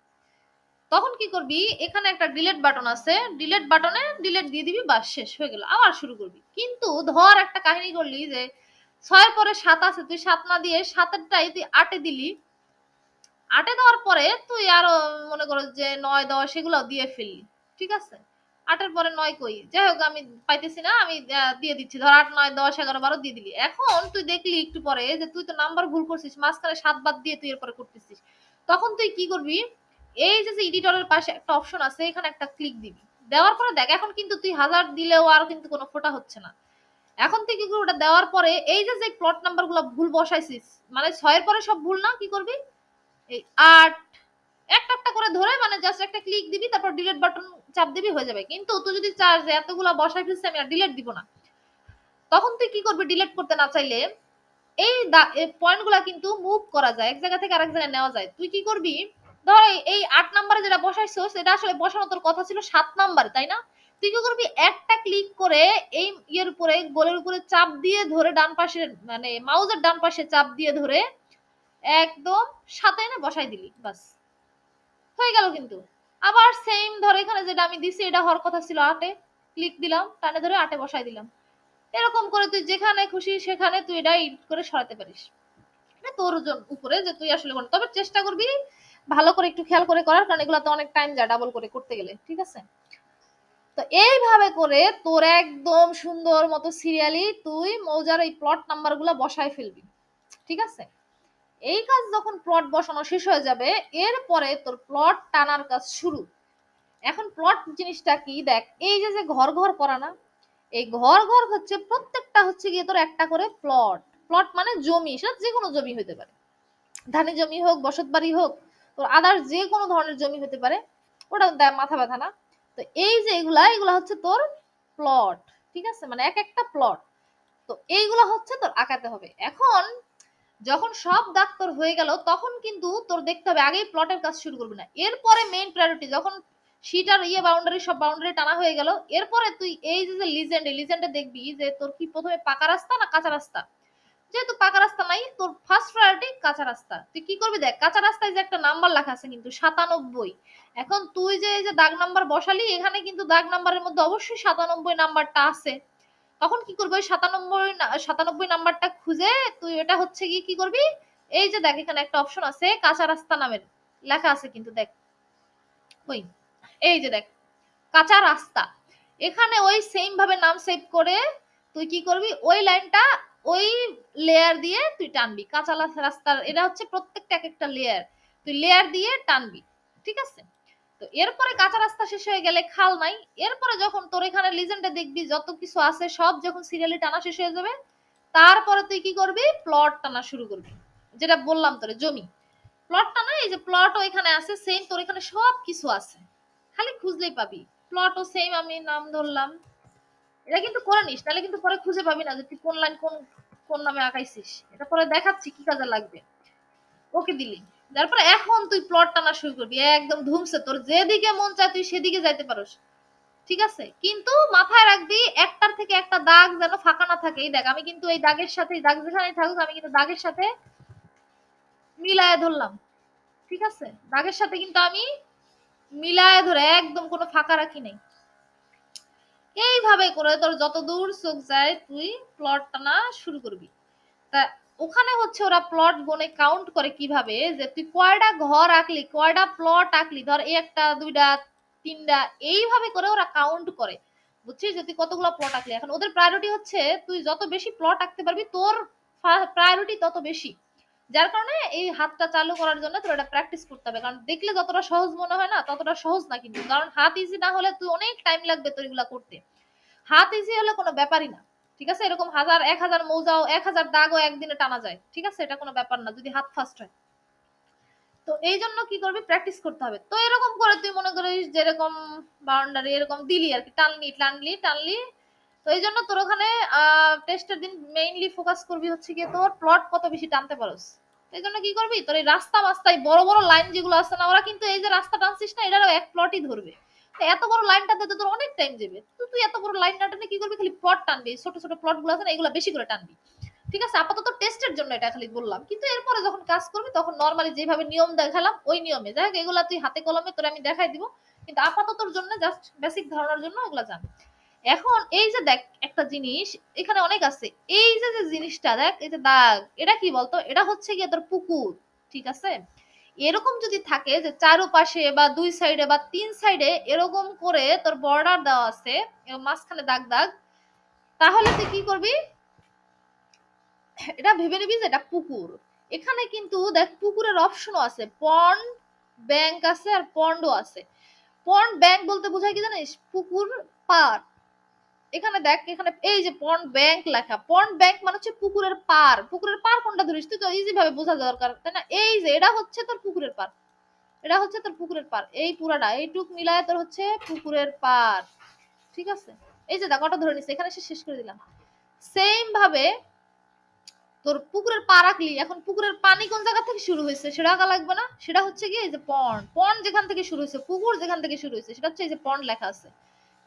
তখন কি করবি? এখানে একটা ডিলেট বাটন আছে। ডিলেট বাটনে ডিলেট দিয়ে দিবি, বাস শেষ, হয়ে গেল। আবার শুরু করবি। কিন্তু ধর একটা কাহিনী করলি যে, ছয়ের পরে সাত আছে, তুই সাত না দিয়ে সাতেরটাই তুই আটে দিলি। আটে দেওয়ার পরে তুই আরও মনে করো যে নয়, দশ এগুলো দিয়ে ফেললি। ঠিক আছে? আটের পরে নয় কই? যাই হোক, আমি পাইতেছি না, আমি দিয়ে দিচ্ছি। ধর আট, নয়, দশ, এগারো, বারো দিয়ে দিলি। এখন তুই দেখলি একটু পরে যে তুই তো নাম্বার ভুল করছিস, মাঝখানে সাত বাদ দিয়ে তুই এরপরে করতেছিস। তখন তুই কি করবি? এই যে এডিটরের পাশে একটা অপশন আছে, এখানে একটা ক্লিক দিবি। দেওয়ার পরে দেখ, এখন কিন্তু তুই হাজার দিলেও আর কিন্তু কোনো ফোটা হচ্ছে না। এখন তুই কি করবি? ওটা দেওয়ার পরে এই যে যে প্লট নাম্বারগুলো ভুল বসাইছিস মানে ছয়ের পরে সব ভুল না? কি করবি? এই আট, একটা একটা করে ধরে মানে জাস্ট একটা ক্লিক দিবি, তারপর ডিলিট বাটন চাপ দিবি হয়ে যাবে। কিন্তু তুই যদি চাস যে এতগুলা বসাই ফেলছি আমি আর ডিলিট দিব না, তখন তুই কি করবি ডিলিট করতে না চাইলে এই পয়েন্টগুলা কিন্তু মুভ করা যায়, এক জায়গা থেকে আরেক জায়গায় নেওয়া যায়। তুই কি করবি? ধর এই আট নাম্বারে যেটা বসাইছো, সেটা আসলে বসানো তোর কথা ছিল সাত নাম্বারে, তাই না? তুই কি করবি? একটা ক্লিক করে এই ইয়ের উপরে, গোলের উপরে চাপ দিয়ে ধরে ডান পাশে মানে মাউজের ডান পাশে চাপ দিয়ে ধরে একদম সাথে এনে বসাই দিলি, বাস। হয়ে গেল কিন্তু। আবার সেম ধর এখানে যেটা আমি দিছি, এটা হওয়ার কথা ছিল আটে। ক্লিক দিলাম টানে ধরে আটে বসাই দিলাম। এরকম করে তুই যেখানে খুশি সেখানে তুই এটা এডিট করে সরাতে পারিস। তোর উপরে যে তুই আসলে কোন তবে চেষ্টা করবি ভালো করে একটু খেয়াল করে করার, কারণ এগুলো তো অনেক টাইম যায় ডাবল করে করতে গেলে, ঠিক আছে? তো এইভাবে করে তোর একদম সুন্দর মতো সিরিয়ালি তুই মৌজার এই প্লট নাম্বারগুলা বসায় ফেলবি, ঠিক আছে? এই কাজ যখন প্লট বসানো শেষ হয়ে যাবে, এরপরে তোর প্লট টানার কাজ শুরু। এখন প্লট জিনিসটা কি? দেখ, এই যে যে ঘর ঘর করা না, এই ঘর ঘর হচ্ছে প্রত্যেকটা হচ্ছে গিয়ে তোর একটা করে প্লট প্লট মানে জমি, সেটা যে কোনো জমি হতে পারে। ধানি জমি হোক, বসত বাড়ি হোক, তোর আদার যে কোনো ধরনের জমি হতে পারে, ওটা মাথা ব্যথা না। তো এই যে এগুলা এগুলা হচ্ছে তোর প্লট ঠিক আছে? মানে এক একটা প্লট তো এইগুলা হচ্ছে তোর আঁকাতে হবে। এখন যখন সব দাগ তোর হয়ে গেল, তখন কিন্তু তোর দেখতে হবে, আগেই প্লটের কাজ শুরু করবি না। এরপরে মেইন প্রায়োরিটি যখন শিট আর ইয়ে বাউন্ডারি সব বাউন্ডারি টানা হয়ে গেল, এরপরে তুই এই যে যে লিজেন্ড লিজেন্ডে দেখবি যে তোর কি প্রথমে পাকা রাস্তা না কাঁচা রাস্তা? যেহেতু পাকা রাস্তা নাই, তোর ফার্স্ট প্রায়োরিটি কাঁচা রাস্তা। তুই কি করবি দেখ, কাঁচা রাস্তায় যে একটা নাম্বার লেখা আছে কিন্তু, সাতানব্বই। এখন তুই যে এই যে দাগ নাম্বার বসালি, এখানে কিন্তু দাগ নাম্বারের মধ্যে অবশ্যই সাতানব্বই নাম্বারটা আছে। তখন কি করবি? সাতানব্বই সাতানব্বই নাম্বারটা খুঁজে তুই এটা হচ্ছে কি কি করবি? এই যে দেখ, এখানে একটা অপশন আছে, কাঁচা রাস্তা নামের। লেখা আছে কিন্তু দেখ। ওই, এই যে দেখ, কাঁচা রাস্তা। এখানে ওই সেম ভাবে নাম সেভ করে তুই কি করবি? ওই লাইনটা ওই লেয়ার দিয়ে তুই টানবি। কাঁচা রাস্তার, এটা হচ্ছে প্রত্যেকটা এক একটা লেয়ার তুই লেয়ার দিয়ে টানবি। ঠিক আছে? তো এরপরে কাঁচা রাস্তা শেষ হয়ে গেলে খাল নাই। এরপরে যখন তোর এখানে লিজেন্ডে দেখবি, যত কিছু আছে সব যখন সিরিয়ালি টানা শেষ হয়ে যাবে, তারপরে তুই কি করবি? প্লট টানা শুরু করবি। যেটা বললাম তোরে, জমি। প্লট টানা, এই যে প্লটও এখানে আছে সেম তোর এখানে সব কিছু আছে। খালি খুঁজলেই পাবি। প্লটও সেম আমি নাম ধরলাম। এটা কিন্তু করে নিস তাহলে কিন্তু পরে খুঁজে পাবি না যে তুই কোন লাইন কোন কোন নামে আঁকাইছিস। এটা পরে দেখাচ্ছি কি কাজে লাগবে। ওকে দিলি। তারপরে এখন তুই প্লট টানা শুরু করবি, একদম ধুমসে, তোর যেদিকে মন চায় তুই সেদিকে যাইতে পারোস। ঠিক আছে? কিন্তু মাথায় রাখবি, একটার থেকে একটা দাগ যেন ফাঁকা না থাকে। এই দেখ, আমি কিন্তু এই দাগের সাথে দাগ যেখানে থাকুক, আমি কিন্তু দাগের সাথে মিলায় ধরলাম। ঠিক আছে? দাগের সাথে কিন্তু আমি মিলায় ধরে একদম কোনো ফাঁকা রাখি নাই। এইভাবে করে তোর যত দূর চোখ যায়, তুই প্লট টানা শুরু করবি। তা ওখানে হচ্ছে ওরা প্লট গনে কাউন্ট করে কীভাবে যে তুই কয়টা ঘর আঁকলি কয়টা প্লট আঁকলি, ধর একটা দুইটা তিনটা এইভাবে করে ওরা কাউন্ট করে। বুঝছিস? যে তুই কতগুলো প্লট আঁকলি। এখন ওদের প্রায়োরিটি হচ্ছে তুই যত বেশি প্লট আঁকতে পারবি, তোর প্রায়োরিটি তত বেশি। যার কারণে এই হাতটা চালু করার জন্য তোর এটা প্র্যাকটিস করতে হবে। কারণ দেখলে যতটা সহজ মনে হয় না, ততটা সহজ না কিন্তু। কারণ হাত ইজি না হলে তুই অনেক টাইম লাগবে তোর এগুলা করতে। হাত ইজি হলে কোনো ব্যাপারই না। ঠিক আছে? এরকম হাজার, এক হাজার মৌজাও, এক হাজার দাগও একদিনে টানা যায়। ঠিক আছে? এটা কোনো ব্যাপার না, যদি হাত ফাস্ট হয়। তো এই জন্য কি করবি? প্র্যাকটিস করতে হবে। তো এরকম করে তুই মনে করিস যেরকম বাউন্ডারি এরকম দিলি আর কি, টানলি টানলি টানলি। তো এই জন্য তোর ওখানে টেস্টের দিন মেইনলি ফোকাস করবি হচ্ছে গিয়ে তোর প্লট কত বেশি টানতে পারোস। এই জন্য কি করবি? তোর এই রাস্তা মাস্তায় বড় বড় লাইন যেগুলো আছে না, ওরা কিন্তু এই যে রাস্তা টানছিস না, এটারও এক প্লটই ধরবে। এত বড় লাইনটা দিতে তোর অনেক টাইম যাবে তো তুই এত বড় লাইন না কি করবি? খালি প্লট টানবি, ছোট ছোট প্লটগুলো আছে না, এগুলো বেশি করে টানবি। ঠিক আছে? আপাতত টেস্টের জন্য এটা খালি বললাম। কিন্তু এরপরে যখন কাজ করবি, তখন নর্মালি যেভাবে নিয়ম দেখালাম, ওই নিয়মে। যাই হোক, এগুলা তুই হাতে কলমে তোর আমি দেখাই দিব। কিন্তু আপাততর জন্য জাস্ট বেসিক ধারণার জন্য এগুলা জান। এখন এই যে দেখ, একটা জিনিস, এখানে অনেক আছে। এই যে যে জিনিসটা দেখ, এই যে দাগ, এটা কি বলতো? এটা হচ্ছে গিয়ে তোর পুকুর। ঠিক আছে? এরকম যদি থাকে যে চারোপাশে বা দুই সাইডে বা তিন সাইডে এরকম করে তোর বর্ডার দেওয়া আছে মাঝখানে দাগ দাগ, তাহলে তুই কি করবি? এটা ভেবে নিবি যে এটা পুকুর। এখানে কিন্তু দেখ পুকুরের অপশনও আছে। পন্ড ব্যাংক আছে আর পন্ডও আছে। পন্ড ব্যাংক বলতে বোঝায় কি জানিস? পুকুর পার এখানে দেখ, এখানে এই যে পন্ড ব্যাংক লেখা পন্ড ব্যাংক মানে হচ্ছে পুকুরের পার পুকুরের পার কোনটা ধরিস? তুই তো ইজি ভাবে বোঝা দরকার, তাই না? এই যে, এটা হচ্ছে তোর পুকুরের পার এটা হচ্ছে তোর পুকুরের পার এই পুরাটা, এইটুক মিলায় তোর হচ্ছে পুকুরের পার ঠিক আছে? এই যে দেখ ওটা ধরে নিচ্ছে এখানে শেষ করে দিলাম। সেম ভাবে তোর পুকুরের পা রাখলি এখন পুকুরের পানি কোন জায়গা থেকে শুরু হয়েছে? সেটা আঁকা লাগবে না? সেটা হচ্ছে কি এই যে পন্ড পন্ড যেখান থেকে শুরু হয়েছে, পুকুর যেখান থেকে শুরু হয়েছে, সেটা হচ্ছে এই যে পন্ড লেখা আছে।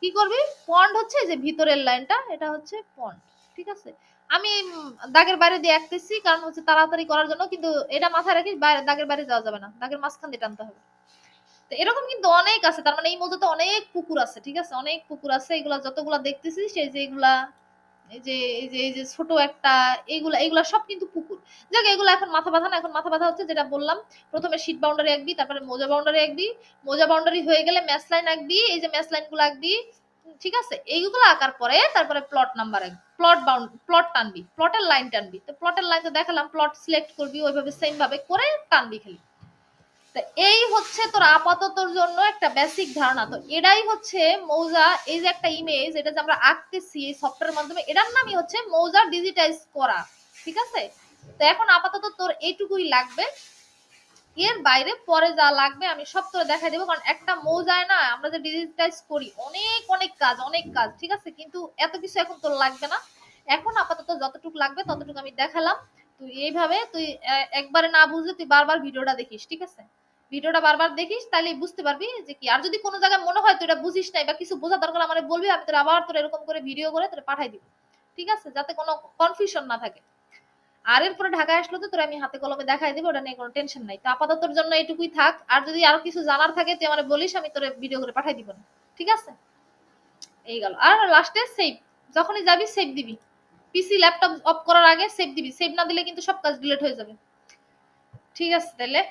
কি করবি? পন্ড হচ্ছে যে ভিতরের লাইনটা, এটা হচ্ছে পন্ড ঠিক আছে? আমি দাগের বাইরে দিয়ে আঁকতেছি, কারণ হচ্ছে তাড়াতাড়ি করার জন্য, কিন্তু এটা মাথায় রাখিস, বাইরে, দাগের বাইরে যাওয়া যাবে না। দাগের মাঝখান দিয়ে টানতে হবে। তো এরকম কিন্তু অনেক আছে, তার মানে এই মধ্যে তো অনেক পুকুর আছে, ঠিক আছে? অনেক পুকুর আছে, এগুলা যতগুলা দেখতেছি সেই যে এগুলা এই যে এই যে এই যে ছোট একটা এইগুলা এগুলা সব কিন্তু পুকুর। যাক, এগুলা এখন মাথা ব্যথা না, এখন মাথা ব্যথা হচ্ছে, যেটা বললাম, প্রথমে শীট বাউন্ডারি আঁকবি, তারপরে মোজা বাউন্ডারি আঁকবি। মোজা বাউন্ডারি হয়ে গেলে ম্যাচ লাইন আঁকবি, এই যে ম্যাচ লাইনগুলো আঁকবি, ঠিক আছে? এইগুলো আঁকার পরে তারপরে plot number plot bound plot টানবি প্লটের লাইন টানবি। তো প্লটের লাইন তো দেখালাম প্লট সিলেক্ট করবি, ওইভাবে সেম ভাবে করে টানবি খালি। এই হচ্ছে তোর আপাততর জন্য একটা বেসিক ধারণা। তো এটাই হচ্ছে মৌজা, এই যে একটা ইমেজ এটা যে আমরা আঁকতেছি এই সফটওয়্যারের মাধ্যমে, এটার নামই হচ্ছে মৌজা ডিজিটাইজ করা, ঠিক আছে? তো এখন আপাতত তোর এইটুকুই লাগবে। এর বাইরে পরে যা লাগবে আমি সব তোরে দেখাই দেবো, কারণ একটা মৌজায় না আমরা যে ডিজিটাইজ করি, অনেক অনেক কাজ অনেক কাজ, ঠিক আছে? কিন্তু এত কিছু এখন তোর লাগবে না। এখন আপাতত যতটুকু লাগবে ততটুকু আমি দেখালাম। তুই এইভাবে তুই একবারে না বুঝলে তুই বারবার ভিডিওটা দেখিস, ঠিক আছে? ভিডিওটা বারবার দেখিস তাহলে বুঝতে পারবি যে কি। আর যদি কোনো জায়গায় মনে হয় তুই এটা বুঝিস নাই বা কিছু বোঝা দরকার, আমার বলবি, আমি তোর আবার তোর এরকম করে ভিডিও করে তোর পাঠাই দিব। ঠিক আছে? যাতে কোনো কনফিউশন না থাকে। আর এরপরে ঢাকায় আসলে তো তোর আমি হাতে কলমে দেখাই দিব, ওটা নিয়ে কোনো টেনশন নাই। তো আপাতত তোর জন্য এইটুকুই থাক। আর যদি আরও কিছু জানার থাকে, তুই আমার বলিস, আমি তোর ভিডিও করে পাঠাই দিব না। ঠিক আছে? এই গেল। আর লাস্টে সেভ যখনই যাবি সেভ দিবি। পিসি ল্যাপটপ অফ করার আগে সেভ দিবি। সেভ না দিলে কিন্তু সব কাজ ডিলিট হয়ে যাবে। ঠিক আছে তাহলে